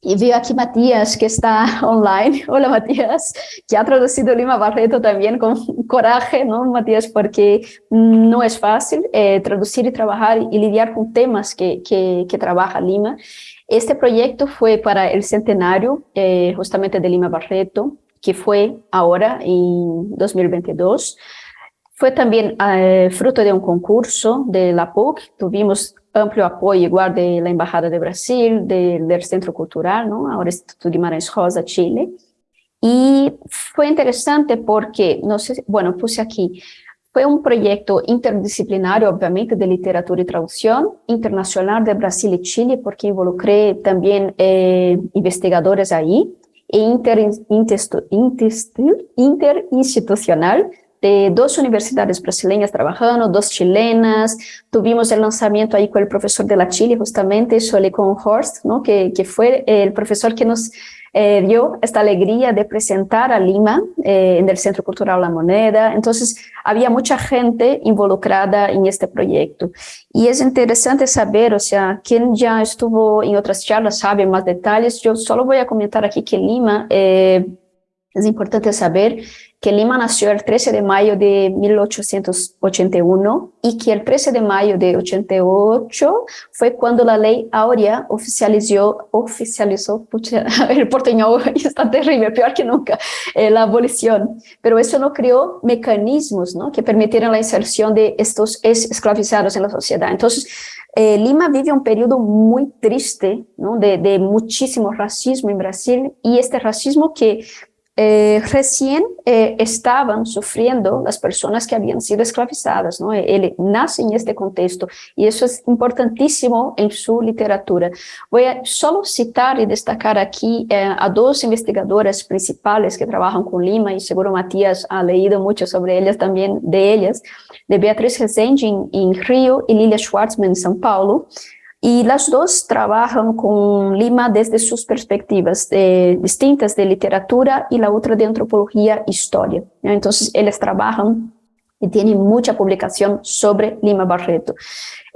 y veo aquí Matías que está *laughs* online. Hola Matías, que ha traducido Lima Barreto también con coraje, ¿no Matías? Porque no es fácil eh, traducir y trabajar y lidiar con temas que, que, que, trabaja Lima. Este proyecto fue para el centenario eh, justamente de Lima Barreto, que fue ahora en 2022. Fue también eh, fruto de un concurso de la PUC, tuvimos amplio apoyo igual de la Embajada de Brasil, de, del Centro Cultural, ¿no? ahora Instituto Guimarães Rosa, Chile. Y fue interesante porque, no sé, bueno, puse aquí, fue un proyecto interdisciplinario, obviamente, de literatura y traducción, internacional de Brasil y Chile, porque involucré también eh, investigadores ahí, e inter, inter, inter, interinstitucional, de dos universidades brasileñas trabajando, dos chilenas, tuvimos el lanzamiento ahí con el profesor de la Chile, justamente, con Horst, ¿no? que, que fue el profesor que nos eh, dio esta alegría de presentar a Lima eh, en el Centro Cultural La Moneda. Entonces, había mucha gente involucrada en este proyecto. Y es interesante saber, o sea, quien ya estuvo en otras charlas sabe más detalles. Yo solo voy a comentar aquí que Lima... Eh, Es importante saber que Lima nació el 13 de mayo de 1881 y que el 13 de mayo de 88 fue cuando la ley Áurea oficializó, oficializó *laughs* el porteñol *laughs* está terrible, peor que nunca, eh, la abolición. Pero eso no creó mecanismos ¿no? que permitieran la inserción de estos esclavizados en la sociedad. Entonces, eh, Lima vive un periodo muy triste ¿no? de, de muchísimo racismo en Brasil y este racismo que eh, recién eh, estaban sufriendo las personas que habían sido esclavizadas, ¿no? Él nace en este contexto y eso es importantísimo en su literatura. Voy a solo citar y destacar aquí eh, a dos investigadoras principales que trabajan con Lima y seguro Matías ha leído mucho sobre ellas también, de ellas, de Beatriz Rezende en, en Río y Lilia Schwartzman en São Paulo. Y las dos trabajan con Lima desde sus perspectivas distintas de literatura y la otra de antropología e historia. Entonces, ellos trabajan y tienen mucha publicación sobre Lima Barreto.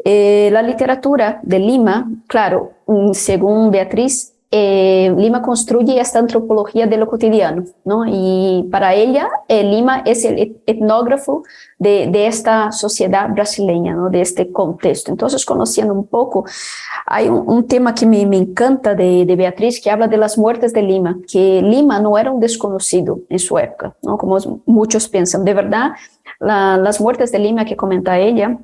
Eh, la literatura de Lima, claro, según Beatriz, eh, Lima construye esta antropología de lo cotidiano, ¿no? Y para ella, eh, Lima es el etnógrafo de, esta sociedad brasileña, ¿no? De este contexto. Entonces, conociendo un poco, hay un, tema que me, encanta de, Beatriz, que habla de las muertes de Lima, que Lima no era un desconocido en su época, ¿no? Como muchos piensan. De verdad, la, las muertes de Lima que comenta ella,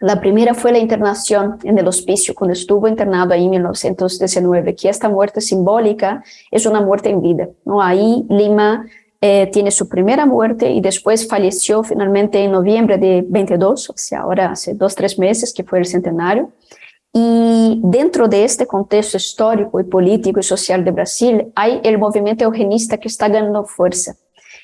la primera fue la internación en el hospicio, cuando estuvo internado ahí en 1919, que esta muerte simbólica es una muerte en vida. ¿no? Ahí Lima eh, tiene su primera muerte y después falleció finalmente en noviembre de 22, o sea, ahora hace dos, tres meses que fue el centenario. Y dentro de este contexto histórico y político y social de Brasil, hay el movimiento eugenista que está ganando fuerza.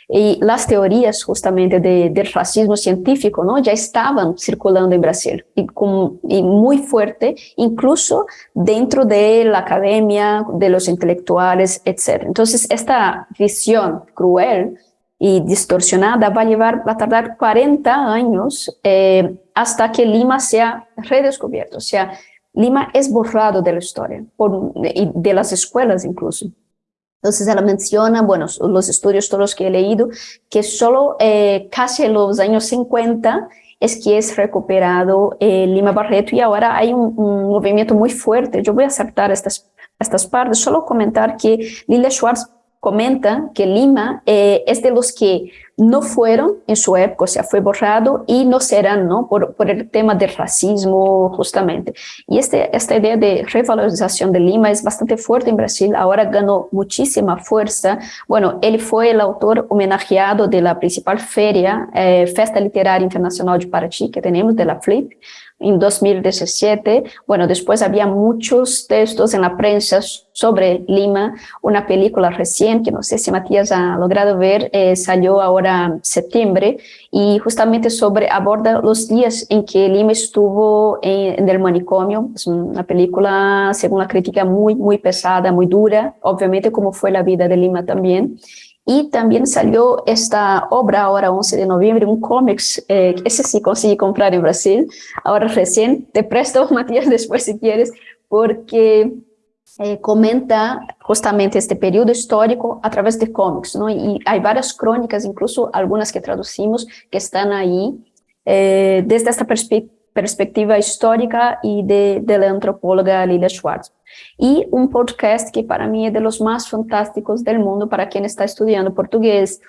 Y las teorías justamente de, del racismo científico ¿no? ya estaban circulando en Brasil y, muy fuerte, incluso dentro de la academia, de los intelectuales, etc. Entonces, esta visión cruel y distorsionada va a llevar, va a tardar 40 años eh, hasta que Lima sea redescubierto, o sea, Lima es borrado de la historia, por, de las escuelas incluso. Entonces ella menciona, bueno, los estudios todos los que he leído, que solo eh, casi en los años 50 es que es recuperado eh, Lima Barreto y ahora hay un, movimiento muy fuerte. Yo voy a aceptar estas, estas partes, solo comentar que Lilia Schwartz comenta que Lima eh, es de los que no fueron en su época, o sea, fue borrado y no serán, ¿no? Por, por el tema del racismo, justamente. Y este, esta idea de revalorización de Lima es bastante fuerte en Brasil, ahora ganó muchísima fuerza. Bueno, él fue el autor homenajeado de la principal feria, eh, Festa Literaria Internacional de Paraty, que tenemos, de la FLIP, en 2017. Bueno, después había muchos textos en la prensa sobre Lima, una película recién, que no sé si Matías ha logrado ver, eh, salió ahora en septiembre, y justamente sobre, aborda los días en que Lima estuvo en, en el manicomio, es una película, según la crítica, muy, muy pesada, muy dura, obviamente como fue la vida de Lima también, y también salió esta obra ahora 11 de noviembre, un cómics, eh, ese sí conseguí comprar en Brasil, ahora recién, te presto *laughs* Matías después si quieres, porque eh, comenta justamente este periodo histórico a través de cómics, ¿no? Y hay varias crónicas, incluso algunas que traducimos, que están ahí eh, desde esta perspectiva perspectiva histórica y de, de, la antropóloga Lilia Schwartz. Y un podcast que para mí es de los más fantásticos del mundo para quien está estudiando portugués,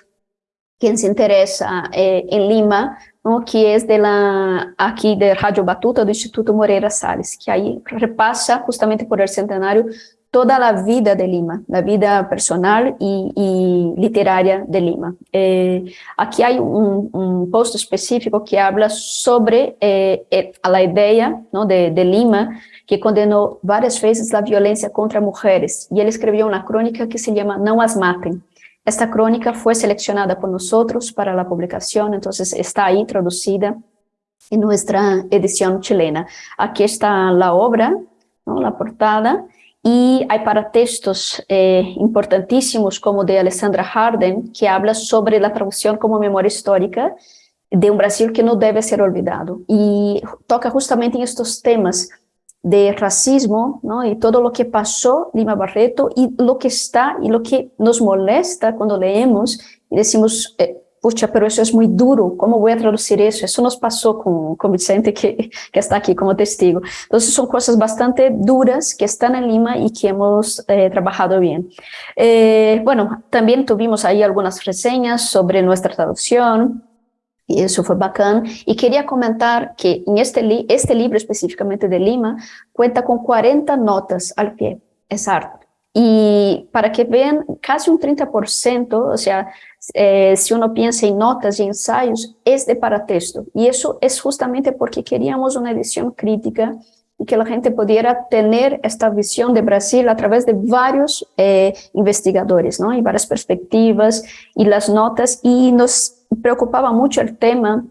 quien se interesa eh, en Lima, ¿no? que es de la, aquí de Radio Batuta do Instituto Moreira Salles, que ahí repasa justamente por el centenario toda la vida de Lima, la vida personal y, y literaria de Lima. Eh, aquí hay un, un, post específico que habla sobre eh, eh, la idea ¿no? de, de, Lima, que condenó varias veces la violencia contra mujeres, y él escribió una crónica que se llama No as maten. Esta crónica fue seleccionada por nosotros para la publicación, entonces está ahí traducida en nuestra edición chilena. Aquí está la obra, ¿no? la portada, y hay para textos eh, importantísimos como de Alessandra Harden, que habla sobre la traducción como memoria histórica de un Brasil que no debe ser olvidado. Y toca justamente en estos temas de racismo, ¿no? Y todo lo que pasó Lima Barreto y lo que está y lo que nos molesta cuando leemos y decimos, eh, pucha, pero eso es muy duro, ¿cómo voy a traducir eso? Eso nos pasó con, con Vicente que, que está aquí como testigo. Entonces son cosas bastante duras que están en Lima y que hemos eh, trabajado bien. Eh, bueno, también tuvimos ahí algunas reseñas sobre nuestra traducción, y eso fue bacán. Y quería comentar que en este, li este libro específicamente de Lima cuenta con 40 notas al pie. Es arte. Y para que vean, casi un 30%, o sea, eh, si uno piensa en notas y ensayos, es de paratexto. Y eso es justamente porque queríamos una edición crítica y que la gente pudiera tener esta visión de Brasil a través de varios eh, investigadores, ¿no? Y varias perspectivas y las notas. Y nos preocupaba mucho el tema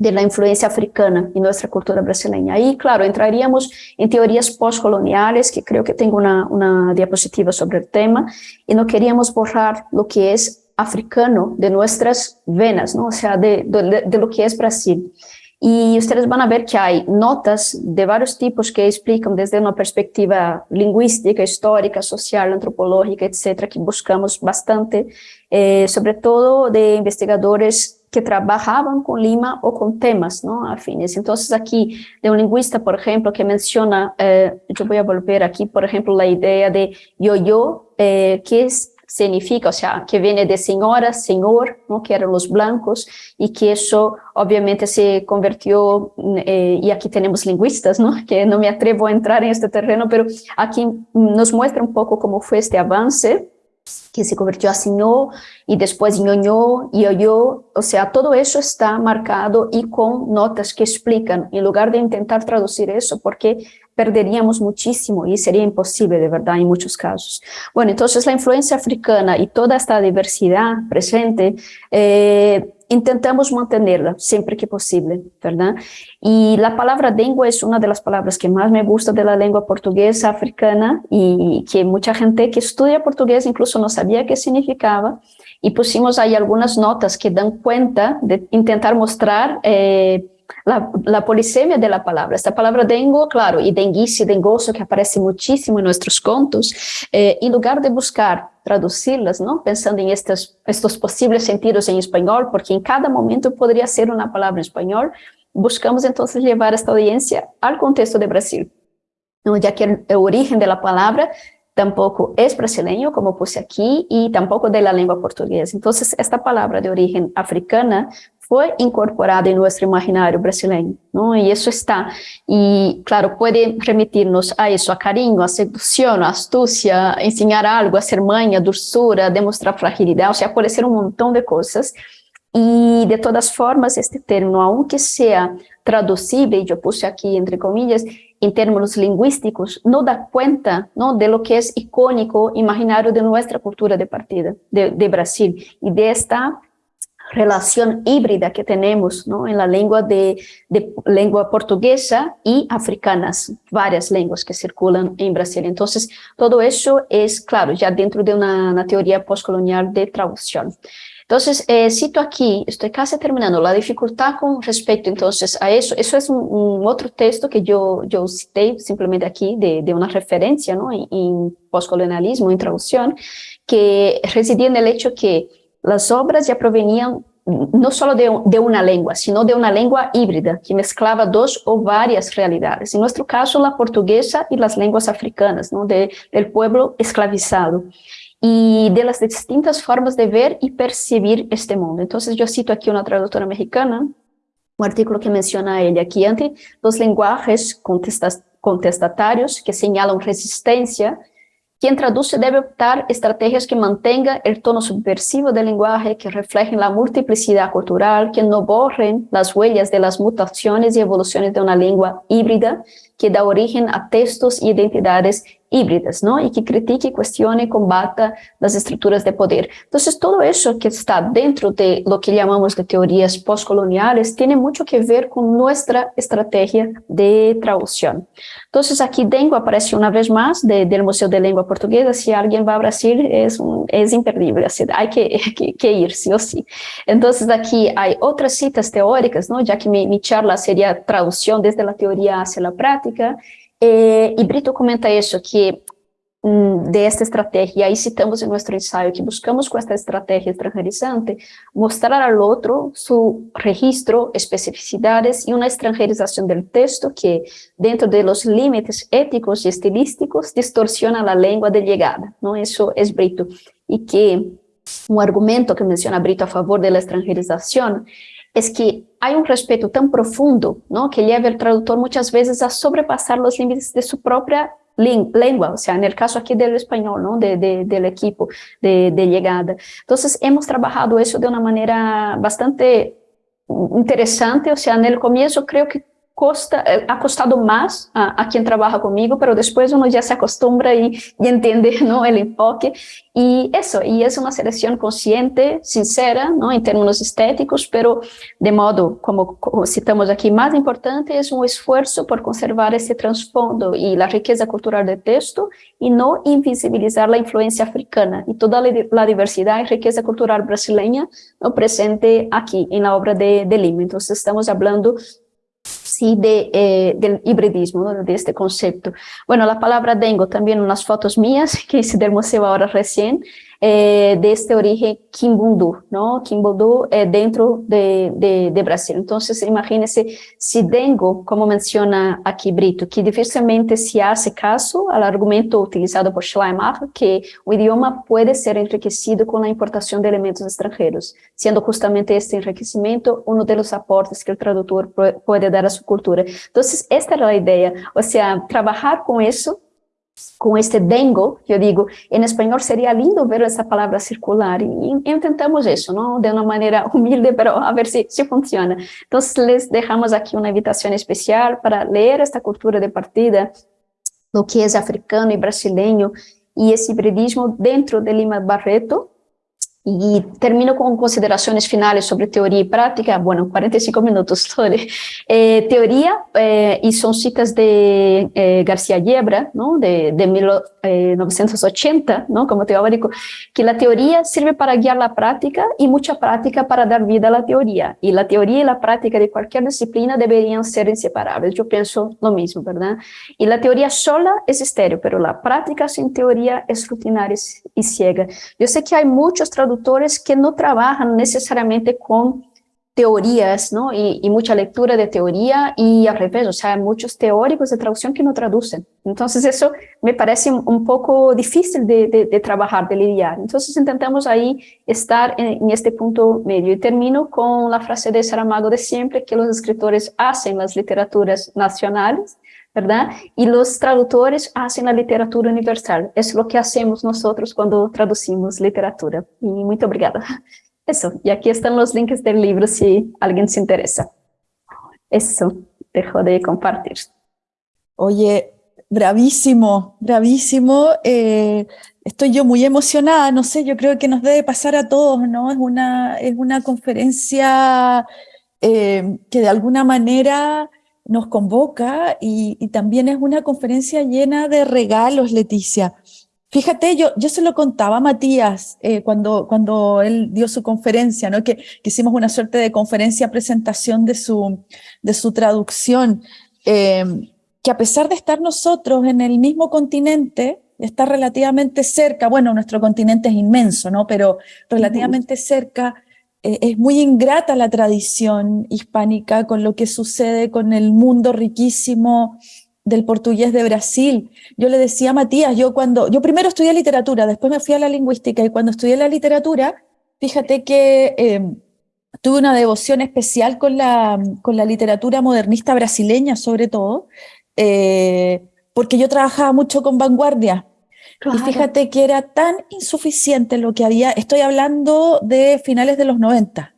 de la influencia africana en nuestra cultura brasileña. Ahí, claro, entraríamos en teorías postcoloniales, que creo que tengo una, una diapositiva sobre el tema, y no queríamos borrar lo que es africano de nuestras venas, ¿no? o sea, de, de, de, lo que es Brasil. Ustedes van a ver que hay notas de varios tipos que explican desde una perspectiva lingüística, histórica, social, antropológica, etcétera, que buscamos bastante, eh, de investigadores que trabajaban con Lima o con temas ¿no? afines. Entonces aquí, de un lingüista, por ejemplo, que menciona, eh, yo voy a volver aquí, por ejemplo, la idea de yo-yo, eh, que es significa, o sea, que viene de señora, señor, ¿no? que eran los blancos, y que eso obviamente se convirtió, eh, y aquí tenemos lingüistas, ¿no? que no me atrevo a entrar en este terreno, pero aquí nos muestra un poco cómo fue este avance, que se convirtió a señor, y después ñoño, y yo, o sea, todo eso está marcado y con notas que explican, en lugar de intentar traducir eso, porque perderíamos muchísimo y sería imposible de verdad en muchos casos. Bueno, entonces la influencia africana y toda esta diversidad presente, eh, intentamos mantenerla siempre que posible, ¿verdad? Y la palabra lengua es una de las palabras que más me gusta de la lengua portuguesa africana y que mucha gente que estudia portugués incluso no sabía qué significaba y pusimos ahí algunas notas que dan cuenta de intentar mostrar eh, la, la, la palabra. Esta palabra dengo, claro, y denguice, dengoso, que aparece muchísimo en nuestros contos, eh, lugar de buscar traducirlas, ¿no? pensando en estos, estos sentidos en español, porque en cada momento podría ser una palabra en español, buscamos entonces llevar esta audiencia al contexto de Brasil, ¿no? ya que el, el origen de la palabra tampoco es brasileño, como puse aquí, y tampoco de la lengua portuguesa. Entonces, esta palabra de origen africana fue incorporada en nuestro imaginario brasileño, ¿no? Y eso está, y claro, puede remitirnos a eso, a cariño, a seducción, a astucia, enseñar algo, hacer maña, dulzura, demostrar fragilidad, o sea, puede ser un montón de cosas. Y de todas formas, este término, aunque sea traducible, y yo puse aquí entre comillas, en términos lingüísticos, no da cuenta ¿no? de lo que es icónico, imaginario de nuestra cultura de partida, de, de Brasil, y de esta relación híbrida que tenemos ¿no? en la lengua de, de, lengua portuguesa y africanas, varias lenguas que circulan en Brasil. Entonces, todo eso es, claro, ya dentro de una, una teoría postcolonial de traducción. Entonces, eh, cito aquí, estoy casi terminando, la dificultad con respecto entonces a eso, eso es un, un otro texto que yo, yo cité simplemente aquí de, de una referencia ¿no? en, en postcolonialismo, en traducción, que residía en el hecho que las obras ya provenían no solo de, de, una lengua, sino de una lengua híbrida que mezclaba dos o varias realidades. En nuestro caso, la portuguesa y las lenguas africanas, ¿no? de, del pueblo esclavizado y de distintas formas de ver y percibir este mundo. Entonces yo cito aquí una traductora mexicana, un artículo que menciona ella aquí, ante los lenguajes contestatarios que señalan resistencia quien traduce debe optar estrategias que mantengan el tono subversivo del lenguaje, que reflejen la multiplicidad cultural, que no borren las huellas de las mutaciones y evoluciones de una lengua híbrida, que da origen a textos y identidades híbridas, ¿no? Y que critique, cuestione, combata las estructuras de poder. Entonces, todo eso que está dentro de lo que llamamos de teorías postcoloniales tiene mucho que ver con nuestra estrategia de traducción. Entonces, aquí Dengo aparece una vez más de, del Museo de Lengua Portuguesa. Si alguien va a Brasil, es, un, es imperdible, así, hay que, *laughs* que, que, ir, sí o sí. Entonces, aquí hay otras citas teóricas, ¿no? Ya que mi, mi charla sería traducción desde la teoría hacia la práctica, Eh, y Brito comenta eso, que mm, de esta estrategia, y ahí citamos en nuestro ensayo que buscamos con esta estrategia extranjerizante mostrar al otro su registro, especificidades y una extranjerización del texto que, dentro de los límites éticos y estilísticos, distorsiona la lengua de llegada, ¿no? Eso es Brito. Y que un argumento que menciona Brito a favor de la extranjerización es que hay un respeto tan profundo ¿no? que lleva al traductor muchas veces a sobrepasar los límites de su propia lengua, o sea, en el caso aquí del español, ¿no? De, de, del equipo de, de llegada. Entonces, hemos trabajado eso de una manera bastante interesante, o sea, en el comienzo creo que costa, eh, ha costado más a, a, quien trabaja conmigo, pero después uno ya se acostumbra y, y entiende *laughs* ¿no? el enfoque. Y eso, y es una selección consciente, sincera, ¿no? en términos estéticos, pero de modo, como, como citamos aquí, más importante es un esfuerzo por conservar ese trasfondo y la riqueza cultural del texto y no invisibilizar la influencia africana y toda la, la diversidad y riqueza cultural brasileña ¿no? presente aquí en la obra de, de Lima. Entonces estamos hablando sí de, eh, del hibridismo, de este concepto. Bueno, la palabra dengo, también unas fotos mías *laughs* que hice del museo ahora recién, eh, de este origen Kimbundu, ¿no? Kimbundu eh, dentro de, de, de, Brasil. Entonces, imagínense si Dengo, como menciona aquí Brito, que difícilmente se hace caso al argumento utilizado por Schleimacher, que o idioma puede ser enriquecido con la importación de elementos extranjeros, siendo justamente este enriquecimiento uno de los aportes que el traductor puede dar a su cultura. Entonces, esta era la idea, o sea, trabajar con eso com este dengo, eu digo, em espanhol seria lindo ver essa palavra circular, e, intentamos isso, não? de uma maneira *laughs* humilde, pero a ver se, se funciona. Então, les deixamos aqui uma invitação especial para ler esta cultura de partida, o que é africano e brasileiro, e esse hibridismo dentro de Lima Barreto, Y termino con consideraciones finales sobre teoría y práctica, bueno, 45 minutos *laughs* sobre eh, teoría, eh, y son citas de eh, García Yebra, ¿no? de, de 1980, eh, ¿no? como teórico, que la teoría sirve para guiar la práctica y mucha práctica para dar vida a la teoría, y la teoría y la práctica de cualquier disciplina deberían ser inseparables, yo pienso lo mismo, ¿verdad? Y la teoría sola es estéreo, pero la práctica sin teoría es rutinaria y ciega. Yo sé que hay muchos traductores que no trabajan necesariamente con teorías, ¿no? Y, y, mucha lectura de teoría y al revés, o sea, muchos teóricos de traducción que no traducen. Entonces eso me parece un poco difícil de, de, de trabajar, de lidiar. Entonces intentamos ahí estar en, en, este punto medio. Y termino con la frase de Saramago de siempre, que los escritores hacen las literaturas nacionales ¿verdad? Y los traductores hacen la literatura universal. Es lo que hacemos nosotros cuando traducimos literatura. Y muy obrigada. *laughs* Eso, y aquí están los links del libro si alguien se interesa. Eso, dejo de compartir. Oye, bravísimo, bravísimo. Eh, estoy yo muy emocionada, no sé, yo creo que nos debe pasar a todos, ¿no? Es una, es una conferencia eh, que de alguna manera nos convoca y, también es una conferencia llena de regalos, Leticia. Fíjate, yo, yo se lo contaba a Matías eh, cuando, cuando él dio su conferencia, ¿no? que, hicimos una suerte de conferencia presentación de su, de su traducción, eh, que a pesar de estar nosotros en el mismo continente, estar relativamente cerca, bueno, nuestro continente es inmenso, ¿no? pero relativamente cerca, es muy ingrata la tradición hispánica con lo que sucede con el mundo riquísimo del portugués de Brasil. Yo le decía a Matías, yo cuando, yo primero estudié literatura, después me fui a la lingüística y cuando estudié la literatura, fíjate que em, tuve una devoción especial con la, con la literatura modernista brasileña sobre todo, eh, porque yo trabajaba mucho con vanguardia, y fíjate que era tan insuficiente lo que había, estoy hablando de finales de los 90,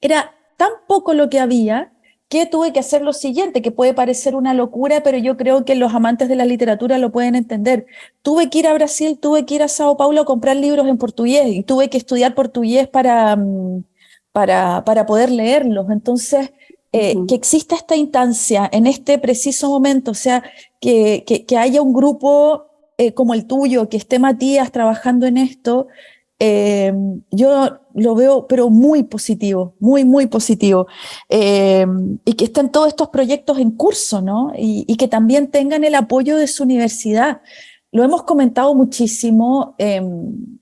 era tan poco lo que había que tuve que hacer lo siguiente, que puede parecer una locura, pero yo creo que los amantes de la literatura lo pueden entender. Tuve que ir a Brasil, tuve que ir a Sao Paulo a comprar libros en portugués y tuve que estudiar portugués para, mm, para, para poder leerlos. Entonces, eh, que exista esta instancia en este preciso momento, o sea, que, que, que haya un grupo eh, como el tuyo, que esté Matías trabajando en esto, em, yo lo veo, pero muy positivo, muy, muy positivo. Em, y que estén todos estos proyectos en curso, ¿no? Y, que también tengan el apoyo de su universidad. Lo hemos comentado muchísimo em,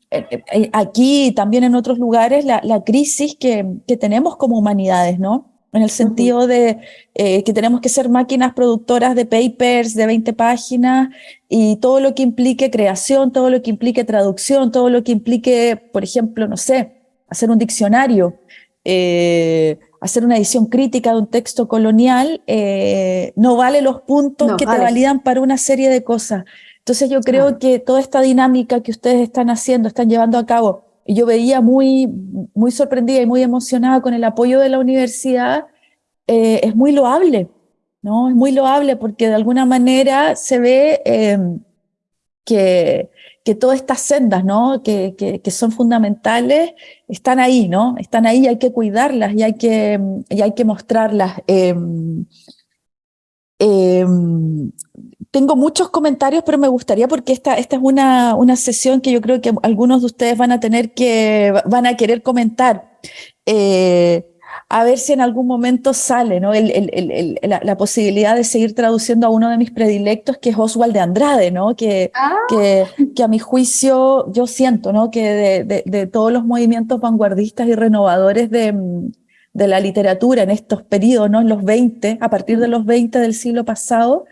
aquí y también en otros lugares, la, crisis que, que tenemos como humanidades, ¿no? En el sentido de eh, que tenemos que ser máquinas productoras de papers de 20 páginas y todo lo que implique creación, todo lo que implique traducción, todo lo que implique, por ejemplo, no sé, hacer un diccionario, eh, hacer una edición crítica de un texto colonial, eh, no vale los puntos que te validan para una serie de cosas. Entonces yo creo que toda esta dinámica que ustedes están haciendo, están llevando a cabo, yo veía muy, muy sorprendida y muy emocionada con el apoyo de la universidad, eh, es muy loable, ¿no? Es muy loable porque de alguna manera se ve eh, que, que todas estas sendas, ¿no? Que, que, son fundamentales, están ahí, ¿no? Están ahí y hay que cuidarlas y hay que, y hay que mostrarlas. Eh, tengo muchos comentarios, pero me gustaría, porque esta, esta es una, una sesión que yo creo que algunos de ustedes van a tener que, van a querer comentar. Eh, a ver si en algún momento sale ¿no? El, el, la, posibilidad de seguir traduciendo a uno de mis predilectos, que es Oswald de Andrade, ¿no? que, ah. que, que, a mi juicio yo siento ¿no? que de, de, de, todos los movimientos vanguardistas y renovadores de, de la literatura en estos periodos, ¿no? en los 20, a partir de los 20 del siglo pasado,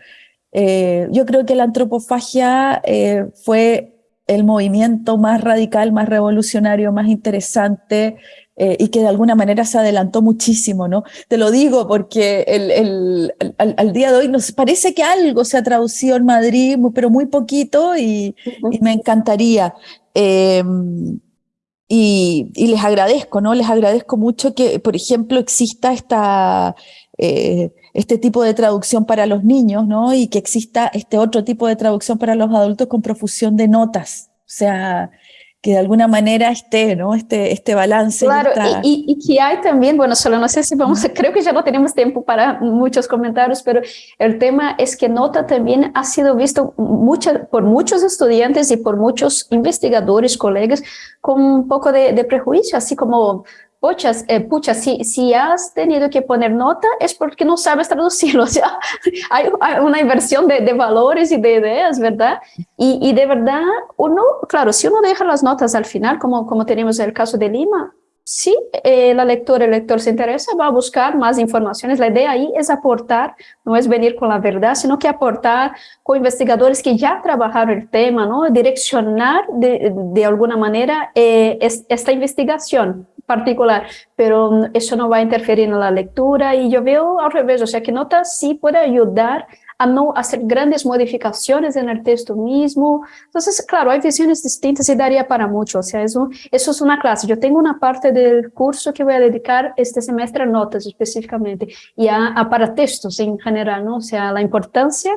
eh, yo creo que la antropofagia eh, fue el movimiento más radical, más revolucionario, más interesante eh, y que de alguna manera se adelantó muchísimo, ¿no? Te lo digo porque el, al, día de hoy nos parece que algo se ha traducido en Madrid, pero muy poquito y, me encantaría. Em, y, y, les agradezco, ¿no? Les agradezco mucho que, por ejemplo, exista esta este tipo de traducción para los niños, ¿no? Y que exista este otro tipo de traducción para los adultos con profusión de notas. O sea, que de alguna manera esté, ¿no? Este, este balance. Claro, y, y, que hay también, bueno, solo no sé si vamos, creo que ya no tenemos tiempo para muchos comentarios, pero el tema es que nota también ha sido visto mucha, por muchos estudiantes y por muchos investigadores, colegas, con un poco de, de prejuicio, así como pucha, eh, pucha si, si has tenido que poner nota es porque no sabes traducirlo, *laughs* o sea, hay, una inversión de, de, valores y de ideas, ¿verdad? Y, y, de verdad, uno, claro, si uno deja las notas al final, como, como tenemos el caso de Lima, si eh, la lectora, el lector se interesa, va a buscar más informaciones. La idea ahí es aportar, no es venir con la verdad, sino que aportar con investigadores que ya trabajaron el tema, ¿no? direccionar de, de alguna manera eh, esta investigación particular, pero eso no va a interferir en la lectura y yo veo al revés, o sea que nota sí puede ayudar a no hacer grandes modificaciones en el texto mismo. Entonces, claro, hay visiones distintas y daría para mucho, o sea, eso, eso es una clase. Yo tengo una parte del curso que voy a dedicar este semestre a notas específicamente y a, a para textos en general, ¿no? O sea, la importancia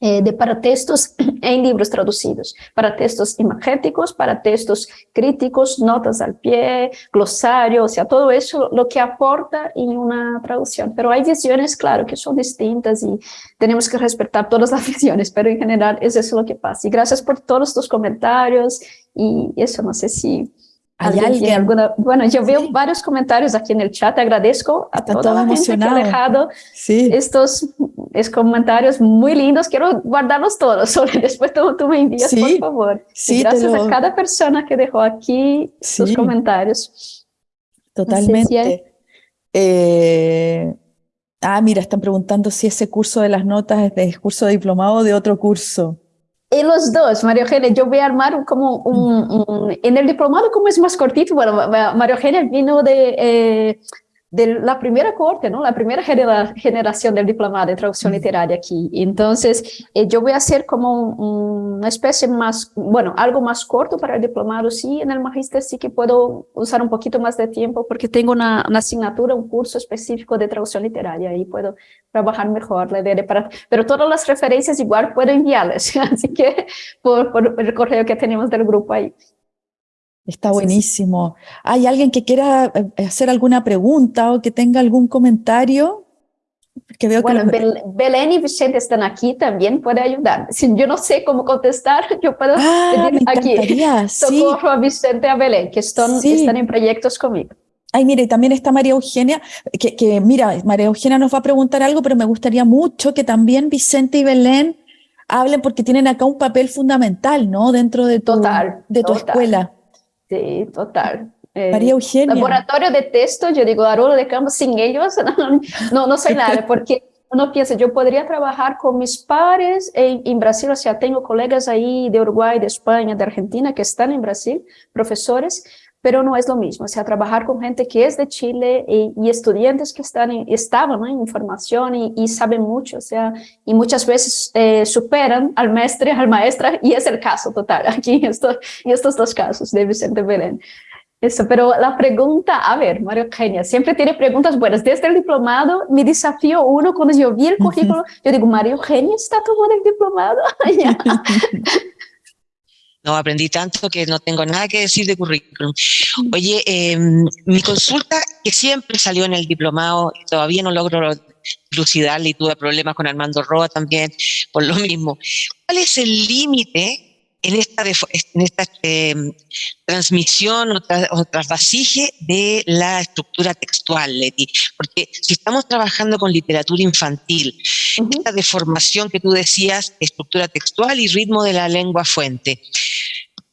eh, de para textos *clears throat* en libros traducidos, para textos imagéticos, para textos críticos, notas al pie, glosario, o sea, todo eso lo que aporta en una traducción. Pero hay visiones, claro, que son distintas y tenemos que respetar todas las *laughs* visiones, pero en general es eso lo que pasa. Y gracias por todos tus comentarios y eso, no sé si ¿Hay alguien? Alguna, bueno, yo veo varios comentarios aquí en el chat, agradezco a toda la gente que ha dejado sí. estos, estos, comentarios muy lindos, quiero guardarlos todos, *laughs* después tú, tú me envías, por favor. Gracias a cada persona que dejó aquí sus comentarios. Totalmente. Eh, ah, mira, están preguntando si ese curso de las notas es de curso de diplomado o de otro curso. Los dos, María Eugenia, yo voy a armar como un, en el diplomado como es más cortito, bueno, María vino de, eh, de la primera corte, ¿no? La primera generación del diplomado de traducción literaria aquí. Entonces, eh, yo voy a hacer como una especie más, bueno, algo más corto para el diplomado, sí, en el magíster sí que puedo usar un poquito más de tiempo porque tengo una, una asignatura, un curso específico de traducción literaria y puedo trabajar mejor la idea de para, pero todas las referencias igual puedo enviarles, *laughs* así que por, por el correo que tenemos del grupo ahí. Está buenísimo. ¿Hay alguien que quiera eh, hacer alguna pregunta o que tenga algún comentario? veo bueno, Belén y Vicente están aquí también, puede ayudar. *laughs* Si yo no sé cómo contestar, yo puedo ah, pedir aquí *laughs* socorro a Vicente y a Belén, que están, están en proyectos conmigo. Ay, mire, también está María Eugenia, que, que, mira, María Eugenia nos va a preguntar algo, pero me gustaría mucho que también Vicente y Belén hablen porque tienen acá un papel fundamental, ¿no? Dentro de tu, total, de tu escuela. Sí, total. Eh, María Eugenia. Laboratorio de texto, yo digo, Haroldo de Campos, sin ellos *laughs* no, no soy nada, porque uno piensa, yo podría trabajar con mis pares en, en, Brasil, o sea, tengo colegas ahí de Uruguay, de España, de Argentina que están en Brasil, profesores, pero no es lo mismo, o sea, trabajar con gente que es de Chile y, estudiantes que están estaban en información y, saben mucho, o sea, y muchas veces eh, superan al maestro, al maestra, y es el caso total *laughs* aquí en estos, en estos dos casos de Vicente Belén. Eso, pero la pregunta, a ver, María Eugenia, siempre tiene preguntas buenas. Desde el diplomado, mi desafío uno, cuando yo vi el currículo, yo digo, María Eugenia está tomando el diplomado. *laughs* *laughs* No, aprendí tanto que no tengo nada que decir de currículum. Oye, em, mi consulta, que siempre salió en el diplomado, todavía no logro lucidarle y tuve problemas con Armando Roa también por lo mismo. ¿Cuál es el límite en esta, en esta em, transmisión o, trasvasije de la estructura textual, Leti. Porque si estamos trabajando con literatura infantil, esta deformación que tú decías, estructura textual y ritmo de la lengua fuente,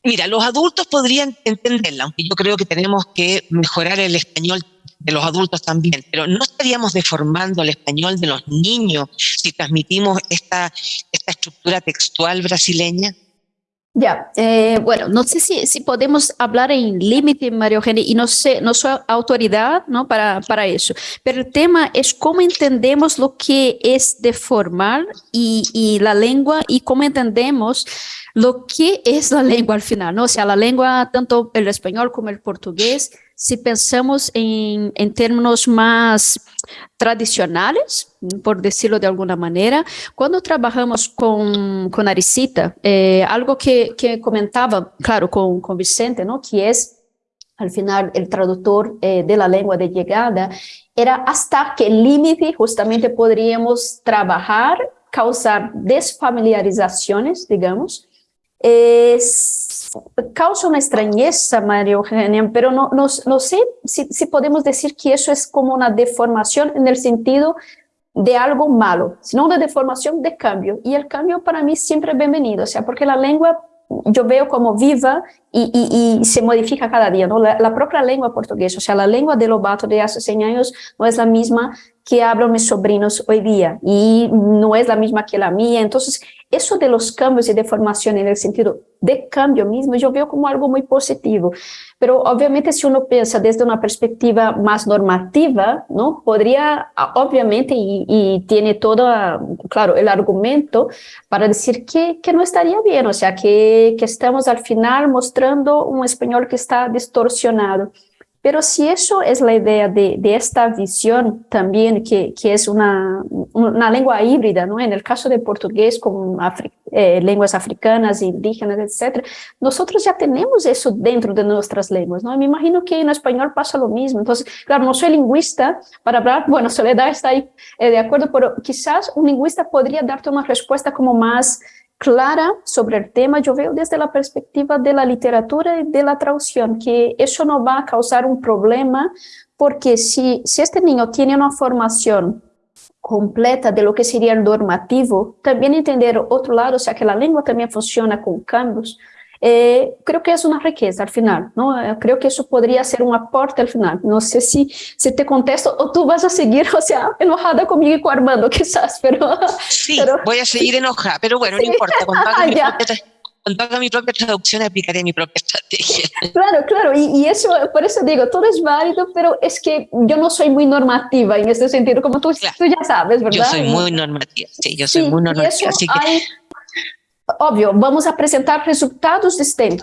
Mira, los adultos podrían entenderla, aunque yo creo que tenemos que mejorar el español de los adultos también, pero no estaríamos deformando el español de los niños si transmitimos esta, esta estructura textual brasileña. Ya, eh, bueno, no sé si, si podemos hablar en límite, María Eugenia, y no sé, no soy autoridad ¿no? para, para eso, pero el tema es cómo entendemos lo que es deformar y, y la lengua y cómo entendemos lo que es la lengua al final, ¿no? O sea, la lengua, tanto el español como el portugués, si pensamos en, en términos más tradicionales, por decirlo de alguna manera, cuando trabajamos con, con Aricita, eh, algo que, que, comentaba, claro, con, con Vicente, ¿no? Que es al final el traductor eh, de la lengua de llegada, era hasta qué límite justamente podríamos trabajar, causar desfamiliarizaciones, digamos, es, causa una extrañeza, María Eugenia, pero no, no, no sé si, podemos decir que eso es como una deformación en el sentido de algo malo, sino una deformación de cambio. Y el cambio para mí siempre es bienvenido, o sea, porque la lengua yo veo como viva y, y, y se modifica cada día, ¿no? La, la, propia lengua portuguesa, o sea, la lengua de Lobato de hace 100 años no es la misma que hablan mis sobrinos hoy día y no es la misma que la mía. Entonces, eso de los cambios y deformación en el sentido de cambio mismo, yo veo como algo muy positivo. Pero obviamente si uno piensa desde una perspectiva más normativa, ¿no? Podría, obviamente, y, y tiene todo, claro, el argumento para decir que, que no estaría bien, o sea, que, que estamos al final mostrando un español que está distorsionado. Pero si eso es la idea de, de esta visión también, que, que, es una, una lengua híbrida, ¿no? En el caso de portugués con afri eh, lenguas africanas, indígenas, etc., nosotros ya tenemos eso dentro de nuestras lenguas, ¿no? me imagino que en español pasa lo mismo. Entonces, claro, no soy lingüista para hablar, *laughs* bueno, Soledad está ahí eh, de acuerdo, pero quizás un lingüista podría darte una respuesta como más clara sobre el tema, yo veo desde la perspectiva de la literatura y de la traducción, que eso no va a causar un problema, porque si, si este niño tiene una formación completa de lo que sería el normativo, también entender otro lado, o sea, que la lengua también funciona con cambios, eh, creo que es una riqueza al final, ¿no? Eh, creo que eso podría ser un aporte al final. No sé si, si te contesto o tú vas a seguir, *laughs* o sea, enojada conmigo y con Armando, quizás, pero... Sí, voy a seguir enojada, pero bueno, no importa, propia, cuando mi propia, traducción aplicaré mi propia estrategia. *laughs* Claro, claro, y, y, eso, por eso digo, todo es válido, pero es que yo no soy muy normativa en este sentido, como tú, tú ya sabes, ¿verdad? Yo soy muy normativa, sí, yo soy muy normativa, así que... Hay, óbvio, vamos apresentar resultados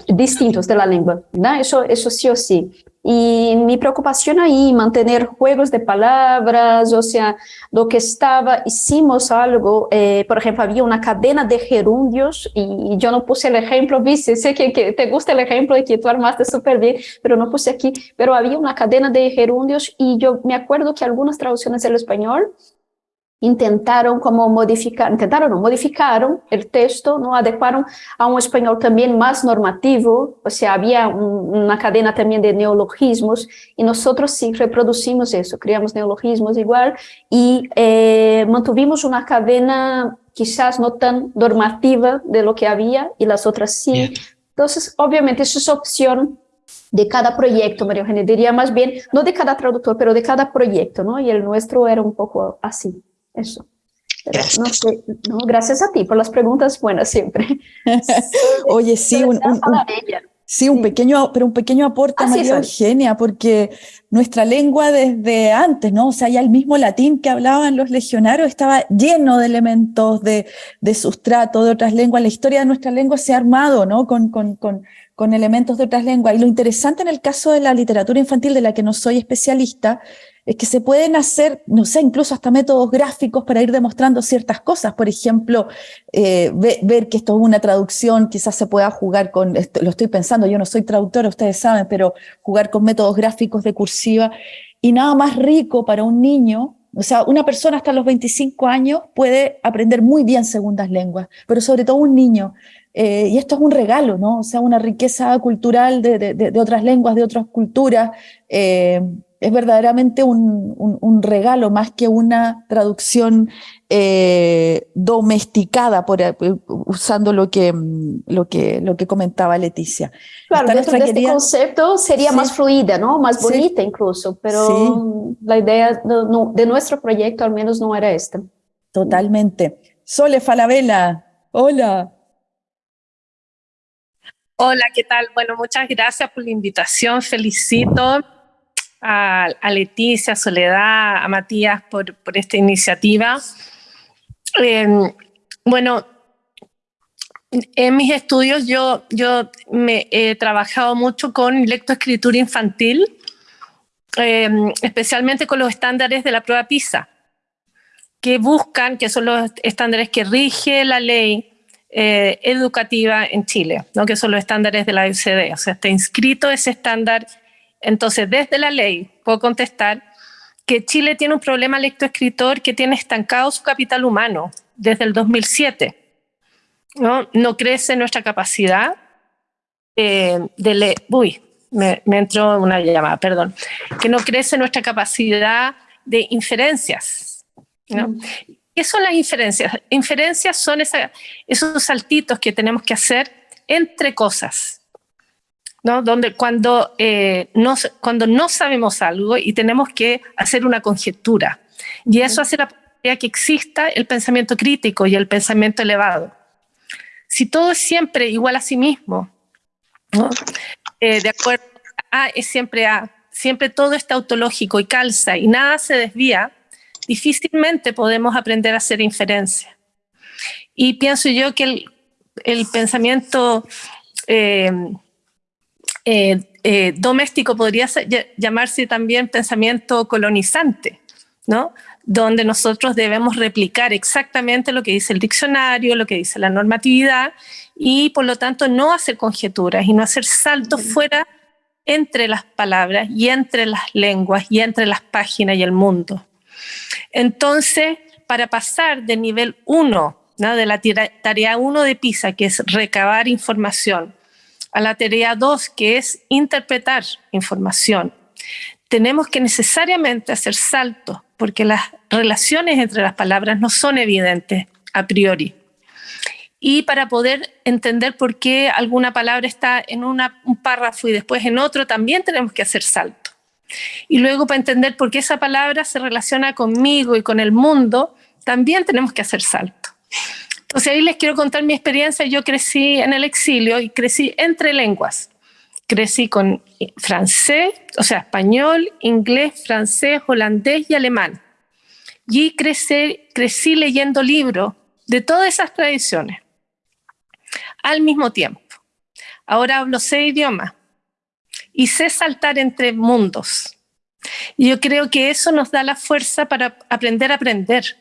distintos de la lengua, ¿no? Eso, eso sí o sí. Y mi preocupación ahí, mantener juegos de palabras, o sea, lo que estaba, hicimos algo, eh, por ejemplo, había una cadena de gerundios y yo no puse el ejemplo, viste, sé que, que te gusta el ejemplo y que tú armaste súper bien, pero no puse aquí, pero había una cadena de gerundios y yo me acuerdo que algunas traducciones del español intentaram como modificar, intentaram não, modificaram o texto, não adequaram a um espanhol também mais normativo, ou seja, havia um, uma cadena também de neologismos, e nós sim reproduzimos isso, criamos neologismos igual, e eh, mantuvimos uma cadena quizás não tão normativa de lo que havia, e as outras sim. Então, obviamente, isso é opção de cada proyecto, María Eugenia, diría más bien, no de cada traductor, pero de cada proyecto, ¿no? Y el nuestro era un poco así, eso. gracias. No sé, no, gracias a ti por las preguntas buenas siempre. *laughs* Oye, sí, un, un, un, sí, un pequeño, pero un pequeño aporte, María Eugenia, porque nuestra lengua desde antes, ¿no? O sea, ya el mismo latín que hablaban los legionarios estaba lleno de elementos de, de sustrato de otras lenguas. La historia de nuestra lengua se ha armado, ¿no? Con, con, con con elementos de otras lenguas. Y lo interesante en el caso de la literatura infantil, de la que no soy especialista, es que se pueden hacer, no sé, incluso hasta métodos gráficos para ir demostrando ciertas cosas. Por ejemplo, eh, ver que esto es una traducción, quizás se pueda jugar con, lo estoy pensando, yo no soy traductora, ustedes saben, pero jugar con métodos gráficos de cursiva. Y nada más rico para un niño o sea, una persona hasta los 25 años puede aprender muy bien segundas lenguas, pero sobre todo un niño. Eh, y esto es un regalo, ¿no? O sea, una riqueza cultural de, de, de otras lenguas, de otras culturas. Eh, es verdaderamente un, un, un, regalo más que una traducción eh, domesticada, por, eh, usando lo que, lo, que, lo que comentaba Leticia. Claro, dentro de este concepto sería sí. más fluida, ¿no? Más bonita sí. incluso, pero sí. la idea de, no, de nuestro proyecto al menos no era esta. Totalmente. Sole Falabella, hola. Hola, ¿qué tal? Bueno, muchas gracias por la invitación. Felicito a, a Leticia, a Soledad, a Matías por, por esta iniciativa. Eh, bueno, en mis estudios yo, yo me he trabajado mucho con lectoescritura infantil, eh, especialmente con los estándares de la prueba PISA, que buscan, que son los estándares que rige la ley eh, educativa en Chile, ¿no? que son los estándares de la OCDE. O sea, está inscrito ese estándar. Entonces, desde la ley puedo contestar que Chile tiene un problema lectoescritor que tiene estancado su capital humano desde el 2007. No, no crece nuestra capacidad eh, de leer. Uy, me, me, entró una llamada, perdón. Que no crece nuestra capacidad de inferencias. ¿no? Mm. ¿Qué son las inferencias? Inferencias son esa, esos saltitos que tenemos que hacer entre cosas, ¿no? Donde cuando, eh, no, cuando no sabemos algo y tenemos que hacer una conjetura. Y eso hace la posibilidad que exista el pensamiento crítico y el pensamiento elevado. Si todo es siempre igual a sí mismo, ¿no? eh, de acuerdo a es siempre A, siempre todo está autológico y calza y nada se desvía, difícilmente podemos aprender a hacer inferencia. Y pienso yo que el, el pensamiento eh, eh, eh, doméstico podría llamarse también pensamiento colonizante, ¿no? donde nosotros debemos replicar exactamente lo que dice el diccionario, lo que dice la normatividad, y por lo tanto no hacer conjeturas y no hacer saltos fuera entre las palabras y entre las lenguas y entre las páginas y el mundo. Entonces, para pasar del nivel 1, ¿no? de la tarea 1 de PISA, que es recabar información, a la tarea 2, que es interpretar información, tenemos que necesariamente hacer saltos, porque las relaciones entre las palabras no son evidentes a priori. Y para poder entender por qué alguna palabra está en un párrafo y después en otro, también tenemos que hacer saltos. Y luego para entender por qué esa palabra se relaciona conmigo y con el mundo, también tenemos que hacer salto. Entonces ahí les quiero contar mi experiencia. Yo crecí en el exilio y crecí entre lenguas. Crecí con francés, o sea, español, inglés, francés, holandés y alemán. Y crecí, crecí leyendo libros de todas esas tradiciones al mismo tiempo. Ahora hablo seis idiomas y sé saltar entre mundos. Y yo creo que eso nos da la fuerza para aprender a aprender.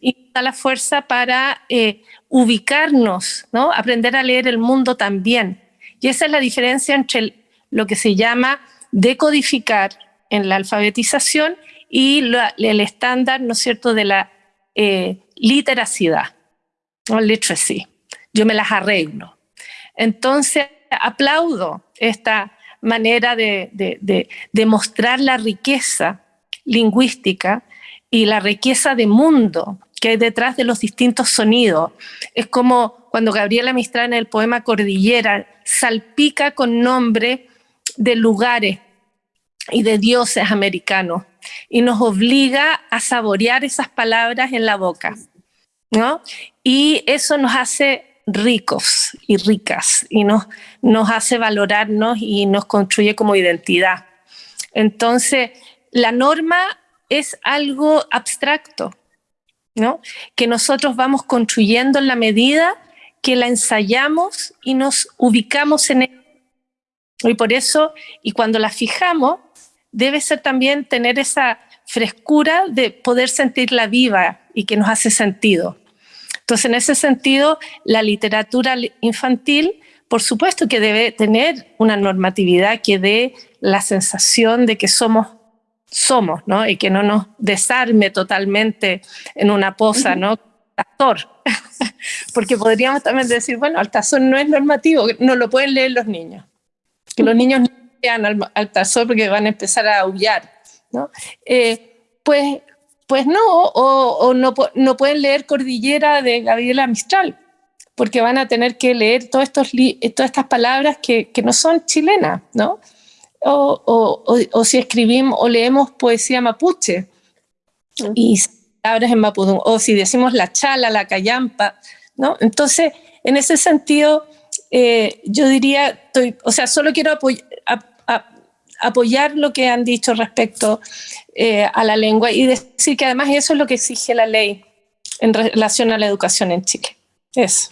Y da la fuerza para eh, ubicarnos, ¿no? aprender a leer el mundo también. Y esa es la diferencia entre el, lo que se llama decodificar en la alfabetización y el estándar, ¿no es cierto?, de la eh, literacidad, o literacy. Yo me las arreglo. Entonces, aplaudo esta manera de, de, mostrar la riqueza lingüística y la riqueza de mundo que hay detrás de los distintos sonidos. Es como cuando Gabriela Mistral en el poema Cordillera salpica con nombre de lugares y de dioses americanos y nos obliga a saborear esas palabras en la boca. ¿no? Y eso nos hace ricos y ricas y nos, nos hace valorarnos y nos construye como identidad. Entonces, la norma es algo abstracto, ¿no? que nosotros vamos construyendo en la medida que la ensayamos y nos ubicamos en ella. Y por eso, y cuando la fijamos, debe ser también tener esa frescura de poder sentirla viva y que nos hace sentido. Entonces, en ese sentido, la literatura infantil, por supuesto que debe tener una normatividad que dé la sensación de que somos somos, ¿no? Y que no nos desarme totalmente en una posa, ¿no? Tazor. *laughs* Porque podríamos también decir, bueno, Altazor no es normativo, no lo pueden leer los niños. Que los niños no lean Altazor porque van a empezar a aullar, ¿no? Eh, pues pues no, o, no, no, pueden leer Cordillera de Gabriela Mistral, porque van a tener que leer todos estos todas estas palabras que, que, no son chilenas, ¿no? O, o, si escribimos o leemos poesía mapuche y palabras en mapudún, o si decimos la chala, la cayampa, ¿no? Entonces, en ese sentido, eh, yo diría, estoy, o sea, solo quiero apoyar apoyar lo que han dicho respecto eh, a la lengua y decir que además eso es lo que exige la ley en relación a la educación en Chile. Eso.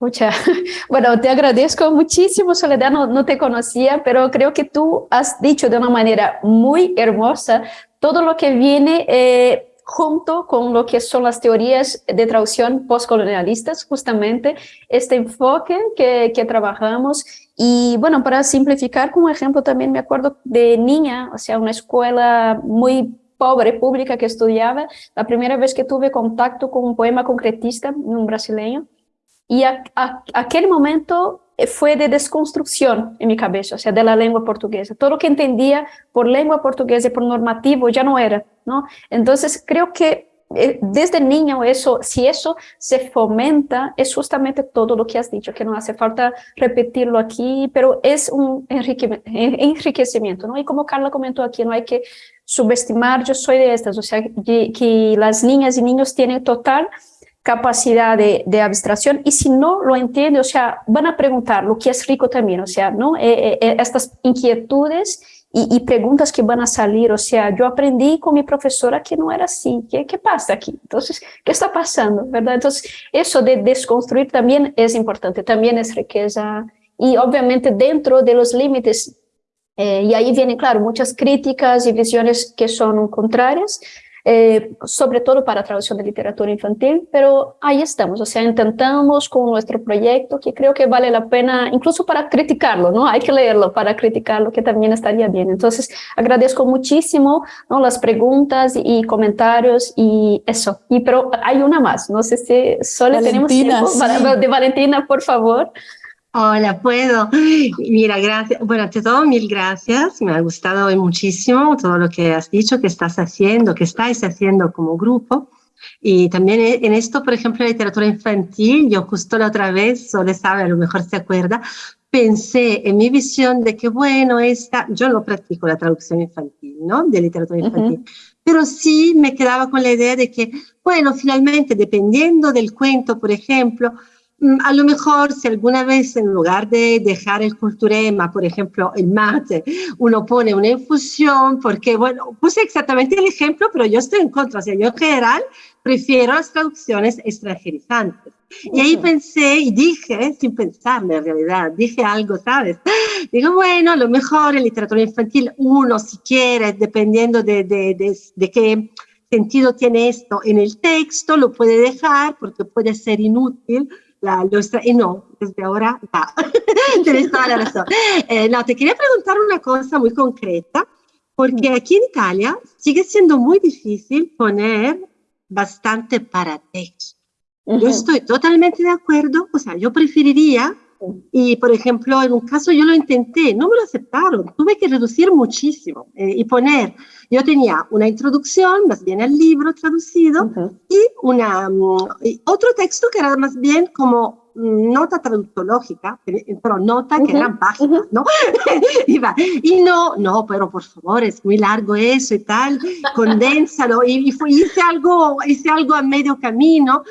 Mucha. *laughs* Bueno, te agradezco muchísimo, Soledad, no, no, te conocía, pero creo que tú has dicho de una manera muy hermosa todo lo que viene eh, junto con lo que son las teorías de traducción postcolonialistas, justamente este enfoque que, que trabajamos. Y bueno, para simplificar como ejemplo, también me acuerdo de niña, o sea, una escuela muy pobre, pública que estudiaba, la primera vez que tuve contacto con un poema concretista, un brasileño, y aquel momento fue de desconstrucción en mi cabeza, o sea, de la lengua portuguesa. Todo lo que entendía por lengua portuguesa y por normativo ya no era, ¿no? Entonces, creo que eh, desde niño eso, si eso se fomenta, es justamente todo lo que has dicho, que no hace falta repetirlo aquí, pero es un enriquecimiento, ¿no? Y como Carla comentó aquí, no hay que subestimar, yo soy de estas, o sea, que, que las niñas y niños tienen total capacidad de, de, abstracción y si no lo entiende, o sea, van a preguntar lo que es rico también, o sea, ¿no? Eh, eh, eh, estas inquietudes y, y, preguntas que van a salir, o sea, yo aprendí con mi profesora que no era así, ¿qué, qué pasa aquí? Entonces, ¿qué está pasando? ¿Verdad? Entonces, eso de desconstruir también es importante, también es riqueza y obviamente dentro de los límites, y ahí vienen, claro, muchas críticas y visiones que son contrarias, eh, sobre todo para traducción de literatura infantil, pero ahí estamos, o sea, intentamos con nuestro proyecto, que creo que vale la pena, incluso para criticarlo, ¿no? Hay que leerlo para criticarlo, que también estaría bien. Entonces, agradezco muchísimo ¿no? las preguntas y comentarios y eso. Y pero hay una más, no sé si solo tenemos tiempo de Valentina, por favor. Hola, puedo. Mira, gracias. Bueno, ante todo, mil gracias. Me ha gustado muchísimo todo lo que has dicho, que estás haciendo, que estáis haciendo como grupo. Y también en esto, por ejemplo, la literatura infantil, yo justo la otra vez, Sole sabe, a lo mejor se acuerda, pensé en mi visión de que, bueno, esta, yo no practico la traducción infantil, ¿no? De literatura infantil. Pero sí me quedaba con la idea de que, bueno, finalmente, dependiendo del cuento, por ejemplo, a lo mejor si alguna vez en lugar de dejar el culturema, por ejemplo, el mate, uno pone una infusión, porque, bueno, puse exactamente el ejemplo, pero yo estoy en contra, o sea, yo en general prefiero las traducciones extranjerizantes. Y ahí pensé y dije, sin pensarme en realidad, dije algo, ¿sabes? Digo, bueno, a lo mejor en literatura infantil uno, si quiere, dependiendo de, de, de, de qué sentido tiene esto en el texto, lo puede dejar porque puede ser inútil, la y no, desde ahora ya, *laughs* tienes toda la razón. Eh, no, te quería preguntar una cosa muy concreta, porque aquí en Italia sigue siendo muy difícil poner bastante para texto. Yo estoy totalmente de acuerdo, o sea, yo preferiría, y por ejemplo, en un caso yo lo intenté, no me lo aceptaron, tuve que reducir muchísimo eh, y poner, yo tenía una introducción, más bien el libro traducido, y una, mm, y otro texto que era más bien como nota traductológica, pero nota que eran páginas, ¿no? *laughs* y no, no, pero por favor, es muy largo eso y tal, condénsalo. Y, y fue, hice, algo, hice algo a medio camino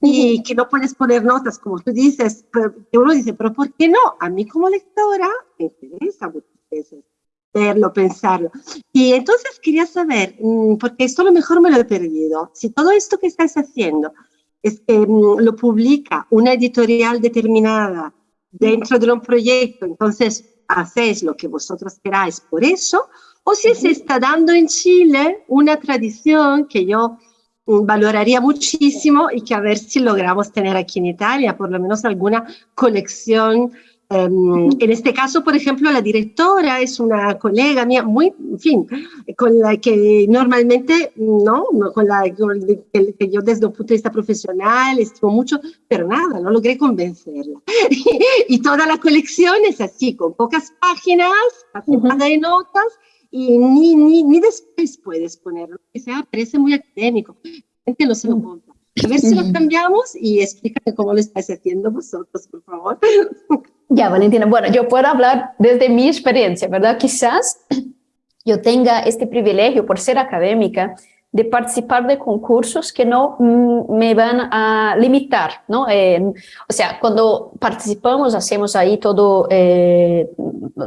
y que no puedes poner notas, como tú dices, pero, uno dice, pero ¿por qué no? A mí como lectora me interesa muchas veces verlo, pensarlo. Y entonces quería saber, mm, porque esto a lo mejor me lo he perdido, si todo esto que estás haciendo es mm, lo publica una editorial determinada dentro de un proyecto, entonces hacéis lo que vosotros queráis por eso, o si se está dando en Chile una tradición que yo mm, valoraría muchísimo y que a ver si logramos tener aquí en Italia, por lo menos alguna colección Um, en este caso, por ejemplo, la directora es una colega mía, muy, en fin, con la que normalmente, no, con la que, yo desde un punto de vista profesional estimo mucho, pero nada, no logré convencerla. *laughs* y toda la colección es así, con pocas páginas, nada de notas, y ni, ni, ni después puedes ponerlo, que sea, parece muy académico. gente no se lo compra. A ver si lo cambiamos y explícame cómo lo estáis haciendo vosotros, por favor. *laughs* Ya, Valentina, bueno, yo puedo hablar desde mi experiencia, ¿verdad? Quizás yo tenga este privilegio por ser académica de participar de concursos que no mm, me van a limitar, ¿no? o sea, cuando participamos hacemos ahí todo, eh,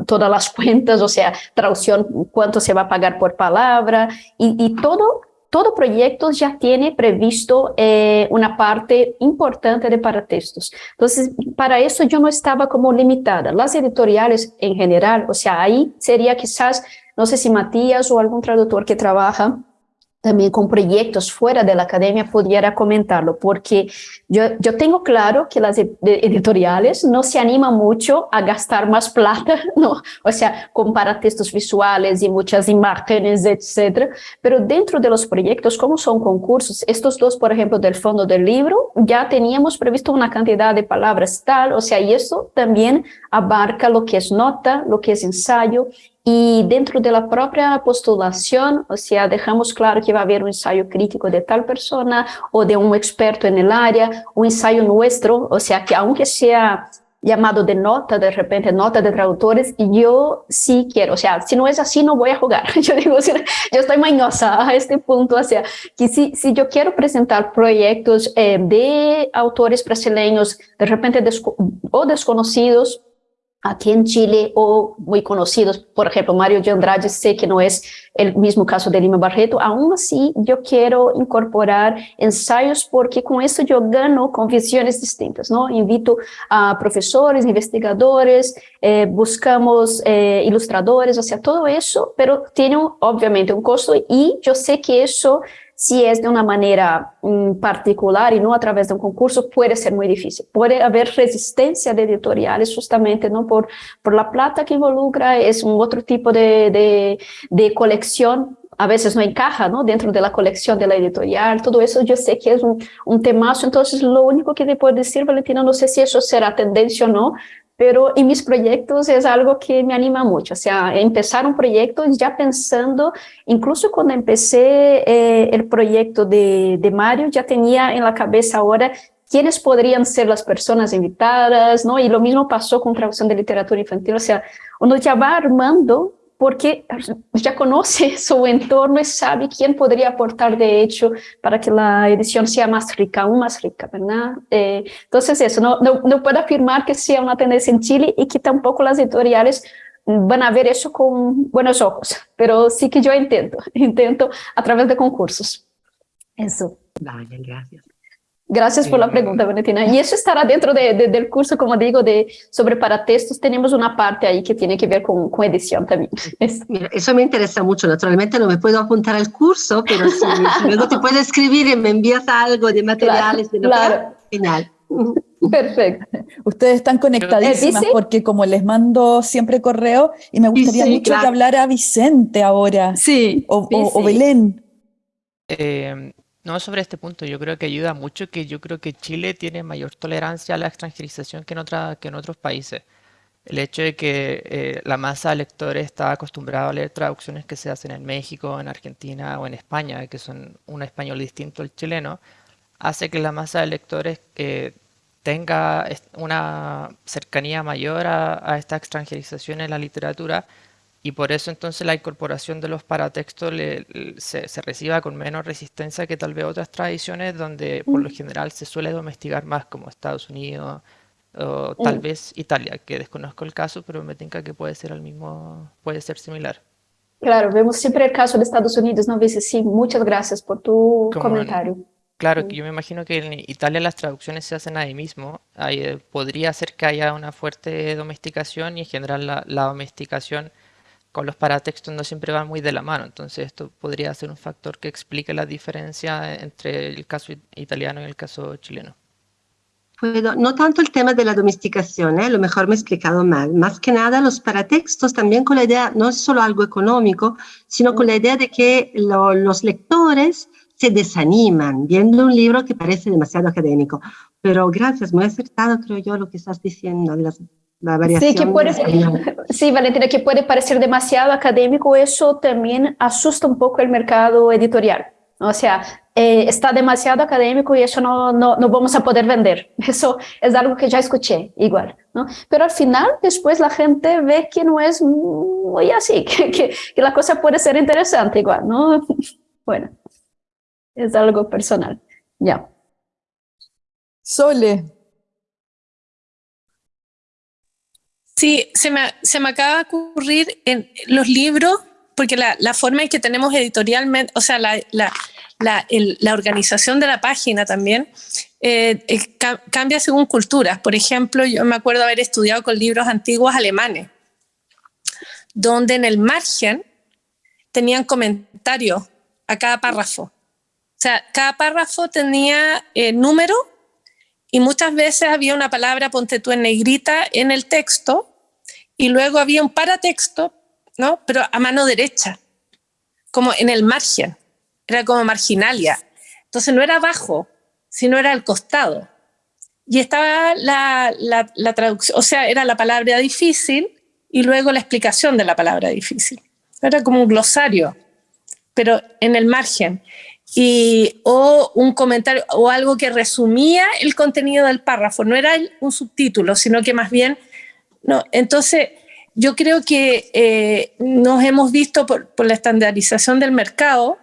todas las cuentas, o sea, traducción, cuánto se va a pagar por palabra y, y todo todo proyecto ya tiene previsto eh, una parte importante de paratextos. Entonces, para eso yo no estaba como limitada. Las editoriales en general, o sea, ahí sería quizás, no sé si Matías o algún traductor que trabaja también con proyectos fuera de la academia pudiera comentarlo, porque yo, yo tengo claro que las editoriales no se animan mucho a gastar más plata, *laughs* ¿no? o sea, con textos visuales y muchas imágenes, etcétera, pero dentro de los proyectos, como son concursos, estos dos, por ejemplo, del fondo del libro, ya teníamos previsto una cantidad de palabras tal, o sea, y eso también abarca lo que es nota, lo que es ensayo, y dentro de la propia postulación, o sea, dejamos claro que va a haber un ensayo crítico de tal persona o de un experto en el área, un ensayo nuestro, o sea, que aunque sea llamado de nota, de repente nota de traductores, yo sí quiero, o sea, si no es así, no voy a jugar. *laughs* Yo digo, yo estoy mañosa a este punto, o sea, que si, si yo quiero presentar proyectos eh, de autores brasileños, de repente o desconocidos, aquí en Chile o muy conocidos, por ejemplo, Mario de Andrade, sé que no es el mismo caso de Lima Barreto, aún así yo quiero incorporar ensayos porque con eso yo gano con visiones distintas, ¿no? Invito a profesores, investigadores, eh, buscamos eh, ilustradores, o sea, todo eso, pero tiene obviamente un costo y yo sé que eso si es de una manera mm, particular y no a través de un concurso, puede ser muy difícil. Puede haber resistencia de editoriales justamente ¿no? por, por la plata que involucra, es un otro tipo de, de, de colección a veces no encaja ¿no? dentro de la colección de la editorial, todo eso yo sé que es un, un temazo, entonces lo único que te puedo decir, Valentina, no sé si eso será tendencia o no, pero en mis proyectos es algo que me anima mucho, o sea, empezar un proyecto ya pensando, incluso cuando empecé eh, el proyecto de, de Mario, ya tenía en la cabeza ahora quiénes podrían ser las personas invitadas, ¿no? Y lo mismo pasó con traducción de literatura infantil, o sea, uno ya va armando porque ya conoce *laughs* su entorno y sabe quién podría aportar de hecho para que la edición sea más rica, aún más rica, ¿verdad? Eh, entonces eso, no, no, puedo afirmar que sea una tendencia en Chile y que tampoco las editoriales van a ver eso con buenos ojos, pero sí que yo intento, *laughs* intento a través de concursos. Eso. Vale, gracias. Gracias por la pregunta, Valentina. Y eso estará dentro de, de, del curso, como digo, de sobre paratextos. Tenemos una parte ahí que tiene que ver con, con edición también. *laughs* Eso. Mira, eso me interesa mucho. Naturalmente no me puedo apuntar al curso, pero si, *laughs* luego te puedo escribir y me envías algo de materiales, claro, de claro. final. Perfecto. Ustedes están conectadísimas porque como les mando siempre correo y me gustaría mucho que hablara Vicente ahora. Sí. O, Belén. Eh, no, sobre este punto, yo creo que ayuda mucho que yo creo que Chile tiene mayor tolerancia a la extranjerización que en, otra, que en otros países. El hecho de que eh, la masa de lectores está acostumbrada a leer traducciones que se hacen en México, en Argentina o en España, que son un español distinto al chileno, hace que la masa de lectores eh, tenga una cercanía mayor a, a esta extranjerización en la literatura y por eso entonces la incorporación de los paratextos se, reciba con menos resistencia que tal vez otras tradiciones donde por lo general se suele domesticar más como Estados Unidos o tal vez Italia, que desconozco el caso, pero me tinca que puede ser el mismo, puede ser similar. Claro, vemos siempre el caso de Estados Unidos, ¿no? Dice, sí, muchas gracias por tu comentario. claro, que yo me imagino que en Italia las traducciones se hacen ahí mismo. Ahí, eh, podría ser que haya una fuerte domesticación y en general la, la domesticación con los paratextos no siempre van muy de la mano, entonces esto podría ser un factor que explique la diferencia entre el caso italiano y el caso chileno. no tanto el tema de la domesticación, ¿eh? a lo mejor me he explicado mal, más que nada los paratextos también con la idea, no es solo algo económico, sino con la idea de que los lectores se desaniman viendo un libro que parece demasiado académico. Pero gracias, muy acertado creo yo lo que estás diciendo, las Sí, que puede, *laughs* sí, Valentina, que puede parecer demasiado académico, eso también asusta un poco el mercado editorial. O sea, eh, está demasiado académico y eso no, no, no, vamos a poder vender. *laughs* Eso es algo que ya escuché, igual. ¿no? Pero al final, después la gente ve que no es muy así, *laughs* que, que, que la cosa puede ser interesante igual, ¿no? Bueno, es algo personal. Ya. Sole, Sí, se me, se me acaba de ocurrir en los libros, porque la, la forma en que tenemos editorialmente, o sea, la, la, la organización de la página también, eh, cambia según culturas. Por ejemplo, yo me acuerdo haber estudiado con libros antiguos alemanes, donde en el margen tenían comentarios a cada párrafo. O sea, cada párrafo tenía eh, número y muchas veces había una palabra, ponte tú en negrita, en el texto, y luego había un paratexto, ¿no? Pero a mano derecha, como en el margen, era como marginalia. Entonces no era abajo, sino era al costado. Y estaba la, la, traducción, o sea, era la palabra difícil y luego la explicación de la palabra difícil. Era como un glosario, pero en el margen. Y, o un comentario o algo que resumía el contenido del párrafo. No era un subtítulo, sino que más bien no, entonces, yo creo que eh, nos hemos visto por, la estandarización del mercado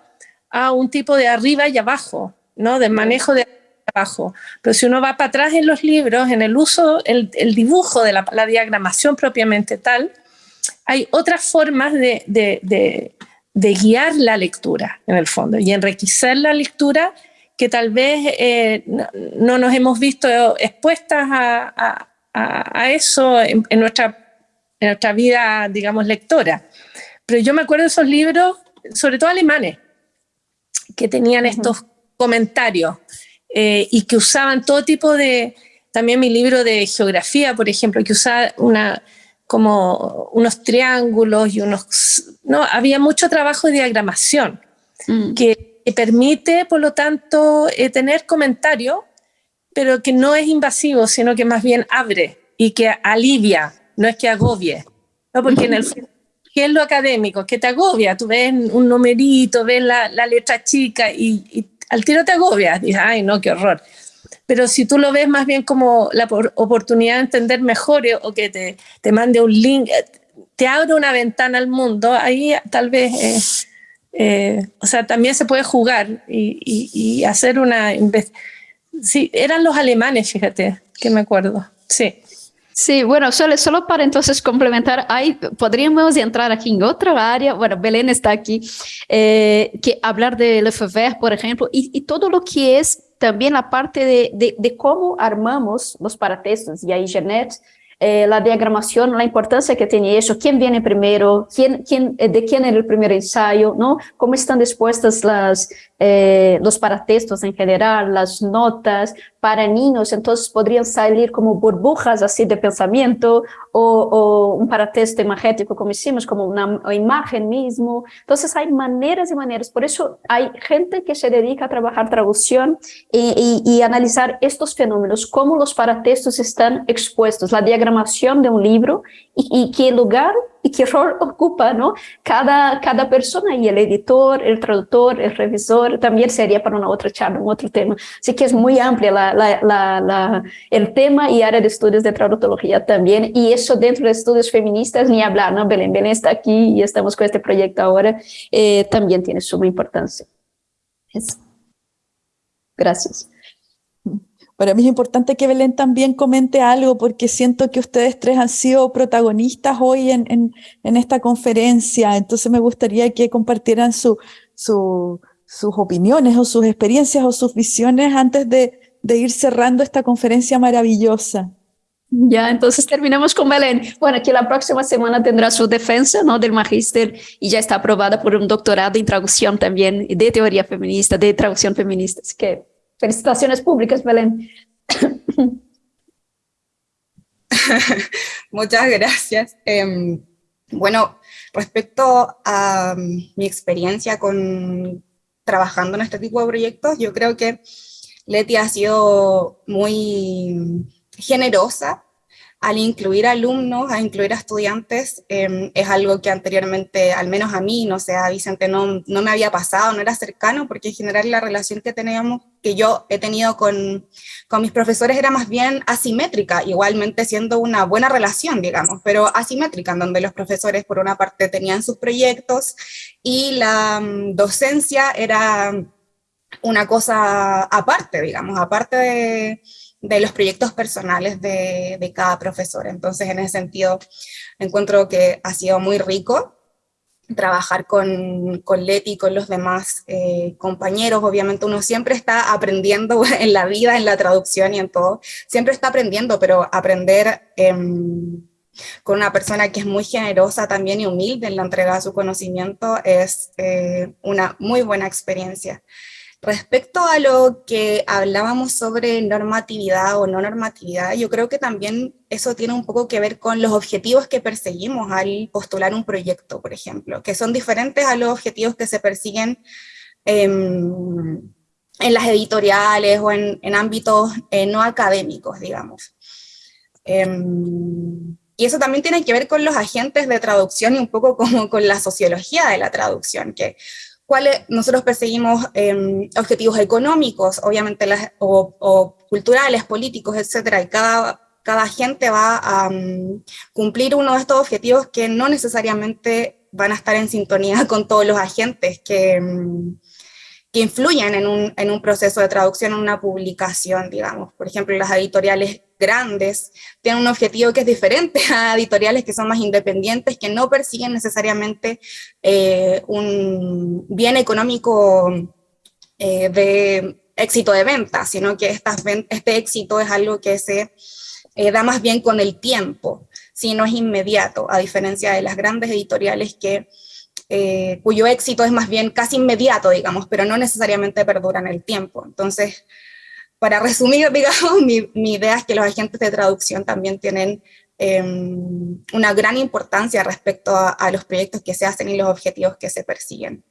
a un tipo de arriba y abajo, ¿no? De manejo de abajo. Pero si uno va para atrás en los libros, en el uso, el, dibujo de la, diagramación propiamente tal, hay otras formas de, guiar la lectura, en el fondo, y enriquecer la lectura que tal vez eh, no, nos hemos visto expuestas a, a, eso en, nuestra, en nuestra vida, digamos, lectora. Pero yo me acuerdo de esos libros, sobre todo alemanes, que tenían estos comentarios eh, y que usaban todo tipo de, también mi libro de geografía, por ejemplo, que usaba una, como unos triángulos y unos... No, había mucho trabajo de diagramación mm. que, permite, por lo tanto, eh, tener comentarios pero que no es invasivo, sino que más bien abre y que alivia, no es que agobie. ¿no? Porque en el *laughs* ¿qué es lo académico? Que te agobia, tú ves un numerito, ves la, la letra chica y, al tiro te agobia, dices, ay no, qué horror. Pero si tú lo ves más bien como la oportunidad de entender mejor eh, o que te, te mande un link, eh, te abre una ventana al mundo, ahí tal vez, eh, o sea, también se puede jugar y, y, y hacer una Sí, eran los alemanes, fíjate, que me acuerdo. Sí. Sí, bueno, solo, solo para entonces complementar, ahí podríamos entrar aquí en otra área, bueno, Belén está aquí, eh, que hablar de Lefebvre, por ejemplo, y, y, todo lo que es también la parte de, de, de cómo armamos los paratextos, y ahí Jeanette eh, la diagramación, la importancia que tiene eso, quién viene primero, quién, quién, eh, de quién era el primer ensayo, ¿no? Cómo están dispuestas las, eh, los paratextos en general, las notas, para niños, entonces podrían salir como burbujas así de pensamiento o, o un paratexto imagético como hicimos, como una imagen mismo. Entonces hay maneras y maneras, por eso hay gente que se dedica a trabajar traducción y, analizar estos fenómenos, cómo los paratextos están expuestos, la diagramación de un libro y qué lugar y qué rol ocupa ¿no? cada, cada persona y el editor, el traductor, el revisor, también sería para una otra charla, un otro tema. Así que es muy amplia la, la, la, el tema y área de estudios de traductología también. Y eso dentro de estudios feministas, ni hablar, ¿no? Belén Belén está aquí y estamos con este proyecto ahora, eh, también tiene suma importancia. Eso. Gracias. Para mí es importante que Belén también comente algo porque siento que ustedes tres han sido protagonistas hoy en, en, en esta conferencia, entonces me gustaría que compartieran su, su, sus opiniones o sus experiencias o sus visiones antes de, de ir cerrando esta conferencia maravillosa. Ya, entonces terminamos con Belén. Bueno, que la próxima semana tendrá su defensa ¿no? del magíster y ya está aprobada por un doctorado en traducción también, de teoría feminista, de traducción feminista. Así que Felicitaciones públicas, Belén. *laughs* Muchas gracias. Eh, bueno, respecto a um, mi experiencia con trabajando en este tipo de proyectos, yo creo que Leti ha sido muy generosa al incluir alumnos, a incluir a estudiantes, eh, es algo que anteriormente, al menos a mí, no sé, a Vicente no, no me había pasado, no era cercano, porque en general la relación que teníamos, que yo he tenido con, con mis profesores era más bien asimétrica, igualmente siendo una buena relación, digamos, pero asimétrica, en donde los profesores por una parte tenían sus proyectos y la um, docencia era una cosa aparte, digamos, aparte de de los proyectos personales de, cada profesor. Entonces, en ese sentido, encuentro que ha sido muy rico trabajar con, con Leti y con los demás eh, compañeros. Obviamente uno siempre está aprendiendo *laughs* en la vida, en la traducción y en todo. Siempre está aprendiendo, pero aprender eh, con una persona que es muy generosa también y humilde en la entrega de su conocimiento es eh, una muy buena experiencia. Respecto a lo que hablábamos sobre normatividad o no normatividad, yo creo que también eso tiene un poco que ver con los objetivos que perseguimos al postular un proyecto, por ejemplo, que son diferentes a los objetivos que se persiguen en, en las editoriales o en, ámbitos eh, no académicos, digamos. Eh, y eso también tiene que ver con los agentes de traducción y un poco como con la sociología de la traducción, que cuáles nosotros perseguimos eh, objetivos económicos, obviamente, las, o, o, culturales, políticos, etcétera, y cada, cada gente va a um, cumplir uno de estos objetivos que no necesariamente van a estar en sintonía *laughs* con todos los agentes que, um, que influyen en un, en un proceso de traducción, en una publicación, digamos. Por ejemplo, las editoriales grandes tienen un objetivo que es diferente a editoriales que son más independientes, que no persiguen necesariamente eh, un bien económico eh, de éxito de venta, sino que este éxito es algo que se eh, da más bien con el tiempo, si no es inmediato, a diferencia de las grandes editoriales que cuyo éxito es más bien casi inmediato, digamos, pero no necesariamente perdura en el tiempo. Entonces, para resumir, *laughs* digamos, mi, mi, idea es que los agentes de traducción también tienen eh, una gran importancia respecto a, a, los proyectos que se hacen y los objetivos que se persiguen.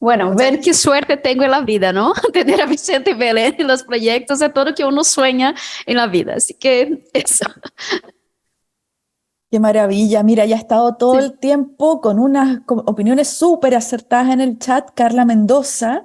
Bueno, ver qué suerte tengo en la vida, ¿no? *laughs* Tener a Vicente Belén en los proyectos de todo lo que uno sueña en la vida. Así que eso. Qué maravilla. Mira, ya ha estado todo sí. el tiempo con unas opiniones súper acertadas en el chat, Carla Mendoza.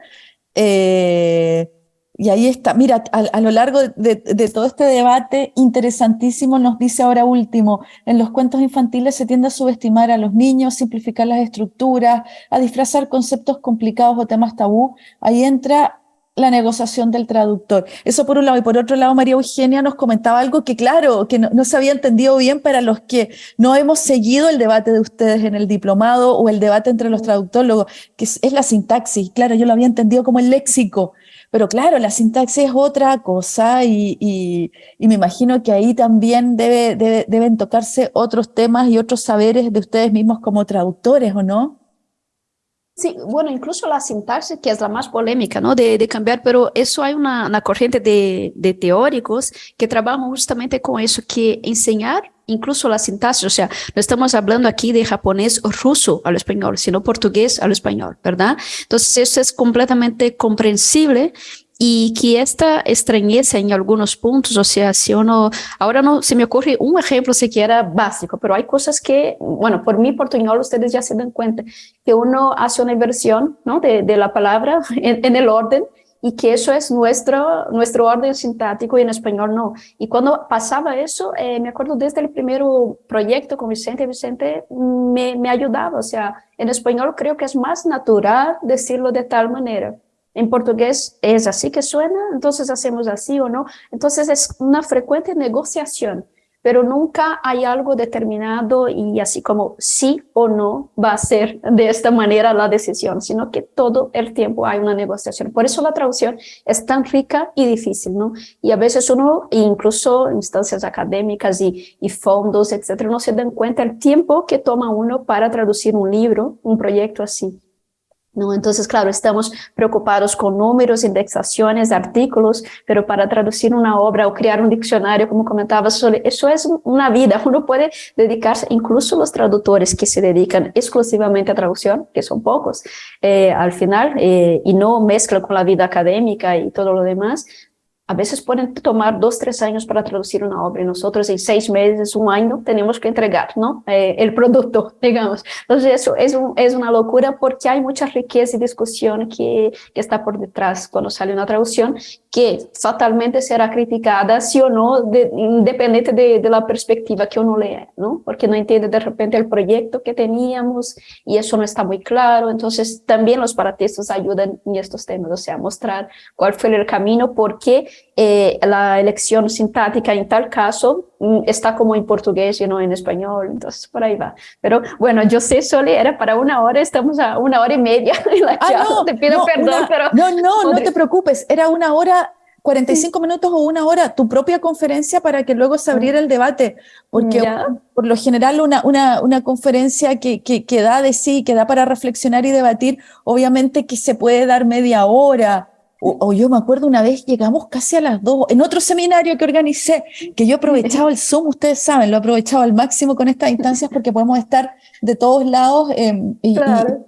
Eh, y ahí está, mira, a, lo largo de, de, todo este debate interesantísimo nos dice ahora último, en los cuentos infantiles se tiende a subestimar a los niños, simplificar las estructuras, a disfrazar conceptos complicados o temas tabú. Ahí entra la negociación del traductor. Eso por un lado. Y por otro lado, María Eugenia nos comentaba algo que, claro, que no, se había entendido bien para los que no hemos seguido el debate de ustedes en el diplomado o el debate entre los traductólogos, que es, es la sintaxis. Claro, yo lo había entendido como el léxico. Pero claro, la sintaxis es otra cosa y, y, y me imagino que ahí también debe, debe, deben tocarse otros temas y otros saberes de ustedes mismos como traductores, ¿o no? Sí, bueno, incluso la sintaxis, que es la más polémica, ¿no? De, de cambiar, pero eso hay una, una corriente de, de, teóricos que trabajan justamente con eso, que enseñar incluso la sintaxis, o sea, no estamos hablando aquí de japonés o ruso al español, sino portugués al español, ¿verdad? Entonces, eso es completamente comprensible y que esta extrañeza en algunos puntos, o sea, si uno, ahora no se me ocurre un ejemplo siquiera básico, pero hay cosas que, bueno, por mi portuñol ustedes ya se dan cuenta, que uno hace una inversión, ¿no? De, de la palabra *laughs* en, en, el orden y que eso es nuestro, nuestro orden sintático y en español no. Y cuando pasaba eso, eh, me acuerdo desde el primer proyecto con Vicente, Vicente me, me ayudaba, o sea, en español creo que es más natural decirlo de tal manera. En portugués es así que suena, entonces hacemos así o no. Entonces es una frecuente negociación, pero nunca hay algo determinado y así como sí o no va a ser de esta manera la decisión, sino que todo el tiempo hay una negociación. Por eso la traducción es tan rica y difícil, ¿no? Y a veces uno, incluso instancias académicas y, fondos, etcétera, no se dan cuenta el tiempo que toma uno para traducir un libro, un proyecto así. ¿No? Entonces, claro, estamos preocupados con números, indexaciones, artículos, pero para traducir una obra o crear un diccionario, como comentaba, eso es una vida. Uno puede dedicarse, incluso los traductores que se dedican exclusivamente a traducción, que son pocos, eh, al final, eh, y no mezclan con la vida académica y todo lo demás, a veces pueden tomar dos, tres años para traducir una obra y nosotros en seis meses, un año, tenemos que entregar ¿no? Eh, el producto, *laughs* digamos. Entonces eso es, un, es una locura porque hay mucha riqueza y discusión que, que está por detrás cuando sale una traducción que fatalmente será criticada sí o no, de, independiente de, de, la perspectiva que uno lee, ¿no? porque no entiende de repente el proyecto que teníamos y eso no está muy claro. Entonces también los paratistas ayudan en estos temas, o sea, mostrar cuál fue el camino, por qué eh, la elección sintática en tal caso mm, está como en portugués y no en español, entonces por ahí va. Pero bueno, yo sé, Soli, era para una hora, estamos a una hora y media *laughs* la ah, no, te pido perdón, pero... No, no, no te preocupes, era una hora 45 minutos o una hora, tu propia conferencia para que luego se abriera el debate, porque por lo general una, una, una conferencia que, que, que, da de sí, que da para reflexionar y debatir, obviamente que se puede dar media hora, o, yo me acuerdo una vez llegamos casi a las dos, en otro seminario que organicé, que yo aprovechaba el Zoom, ustedes saben, lo he aprovechado al máximo con estas instancias porque podemos estar de todos lados em, y,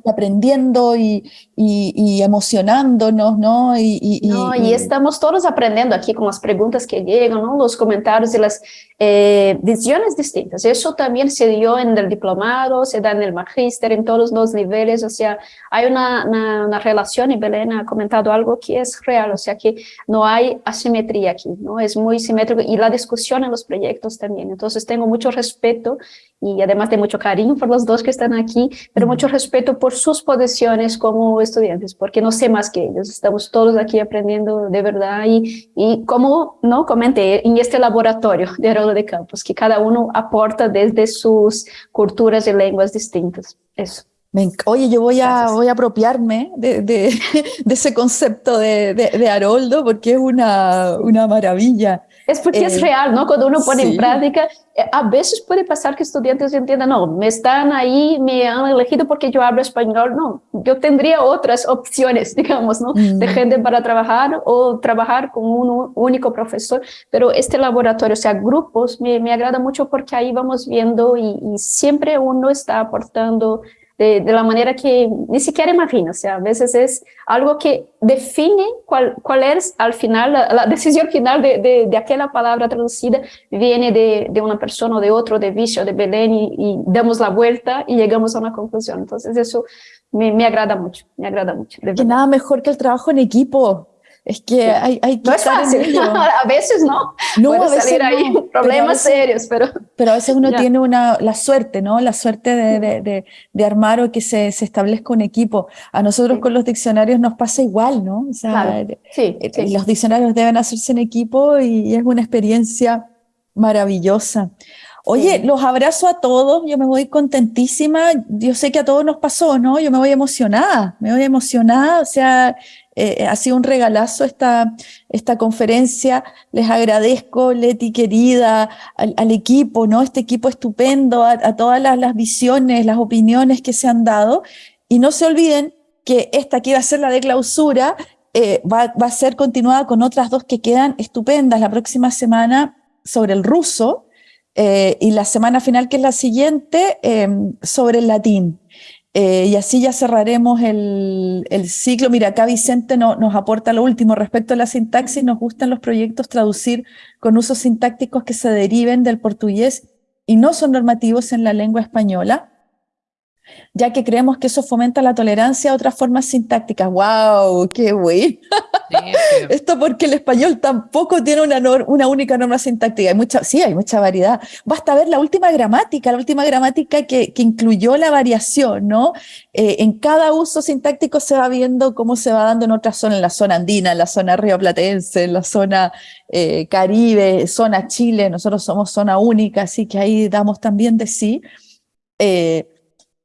aprendiendo y, y, emocionándonos, ¿no? Y, no, y, estamos todos aprendiendo aquí con las preguntas que llegan, ¿no? Los comentarios y las eh, visiones distintas. Eso también se dio en el diplomado, se da en el magíster, en todos los niveles, o sea, hay una, una, una relación y Belén ha comentado algo que es real, o sea que no hay asimetría aquí, ¿no? Es muy simétrico y la discusión en los proyectos también. Entonces tengo mucho respeto y además de mucho cariño por los dos que están aquí, pero mucho respeto por sus posiciones como estudiantes, porque no sé más que ellos. Estamos todos aquí aprendiendo de verdad y, y como no comenté en este laboratorio de Haroldo de Campos, que cada uno aporta desde sus culturas y lenguas distintas. Eso. Oye, yo voy a, voy a apropiarme de, de, *laughs* de ese concepto de, de, Haroldo porque es una, una maravilla. Es porque eh, es real, ¿no? Cuando uno pone sí. en práctica, eh, a veces puede pasar que estudiantes entiendan, no, me están ahí, me han elegido porque yo hablo español. No, yo tendría otras opciones, *laughs* digamos, ¿no? Mm. De gente para trabajar o trabajar con un único profesor. Pero este laboratorio, o sea, grupos, me, me agrada mucho porque ahí vamos viendo y, y siempre uno está aportando de, de, la manera que ni siquiera imagina, o sea, a veces es algo que define cuál, cuál es al final, la, la *laughs* decisión final de, de, de, aquella palabra traducida viene de, de, una persona o de otro, de Vicio, de Belén, y, y, damos la vuelta y llegamos a una conclusión. Entonces eso me, me agrada mucho, me agrada mucho. Que nada mejor que el trabajo en equipo. Es que hay, hay que no es fácil, *laughs* a veces no, no Puede a veces salir ahí no, problemas pero veces, serios, pero... Pero a veces uno tiene una, la suerte, ¿no? La suerte de, de, de, de armar o que se, se, establezca un equipo. A nosotros sí. con los diccionarios nos pasa igual, ¿no? O sea, claro. sí, eh, sí. los diccionarios deben hacerse en equipo y es una experiencia maravillosa. Oye, los abrazo a todos, yo me voy contentísima, yo sé que a todos nos pasó, ¿no? Yo me voy emocionada, me voy emocionada, o sea, eh, ha sido un regalazo esta, esta conferencia. Les agradezco, Leti querida, al, equipo, ¿no? Este equipo estupendo, a, todas las, visiones, las opiniones que se han dado. Y no se olviden que esta que iba a ser la de clausura eh, va, va, a ser continuada con otras dos que quedan estupendas la próxima semana sobre el ruso eh, y la semana final, que es la siguiente, eh, sobre el latín. Eh, y así ya cerraremos el, ciclo. Mira, acá Vicente no, nos aporta lo último respecto a la sintaxis. Nos gustan los proyectos traducir con usos sintácticos que se deriven del portugués y no son normativos en la lengua española ya que creemos que eso fomenta la tolerancia a otras formas sintácticas. ¡Wow! ¡Qué bueno! *laughs* Esto porque el español tampoco tiene una, una única norma sintáctica. Hay mucha, sí, hay mucha variedad. Basta ver la última gramática, la última gramática que, que incluyó la variación, ¿no? Eh, en cada uso sintáctico se va viendo cómo se va dando en otras zonas, en la zona andina, en la zona rioplatense, en la zona eh, caribe, zona Chile. Nosotros somos zona única, así que ahí damos también de sí. Eh,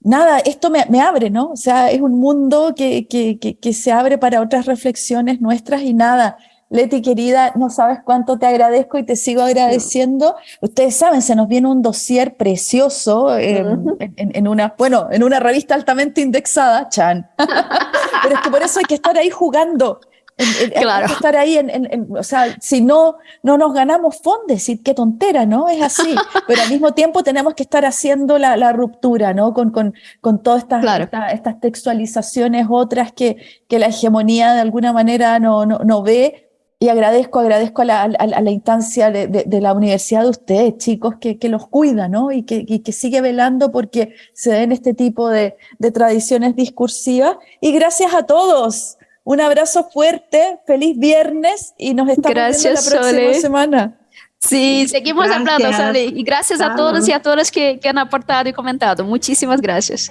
nada, esto me, me, abre, ¿no? O sea, es un mundo que, que, que, que, se abre para otras reflexiones nuestras y nada. Leti, querida, no sabes cuánto te agradezco y te sigo agradeciendo. Ustedes saben, se nos viene un dossier precioso eh, uh -huh. en, en, una, bueno, en una revista altamente indexada, Chan. *laughs* Pero es que por eso hay que estar ahí jugando. En, en, claro. Hay que estar ahí, en, o sea, si no, no nos ganamos fondes, y qué tontera, ¿no? Es así. *laughs* Pero al mismo tiempo tenemos que estar haciendo la, la ruptura, ¿no? Con, con, con todas estas, claro. esta, estas textualizaciones otras que, que la hegemonía de alguna manera no, no, no ve. Y agradezco, agradezco a la, a, a la instancia de, de, de, la universidad de ustedes, chicos, que, que los cuida, ¿no? Y que, y que sigue velando porque se den este tipo de, de tradiciones discursivas. Y gracias a todos. Un abrazo fuerte, feliz viernes y nos estamos gracias, viendo la próxima Sole. semana. Sí, seguimos gracias. hablando, Sole. Y gracias a todos y a todas que, que han aportado y comentado. Muchísimas gracias.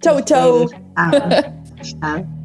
Chau, chau. Chao. chao. *laughs*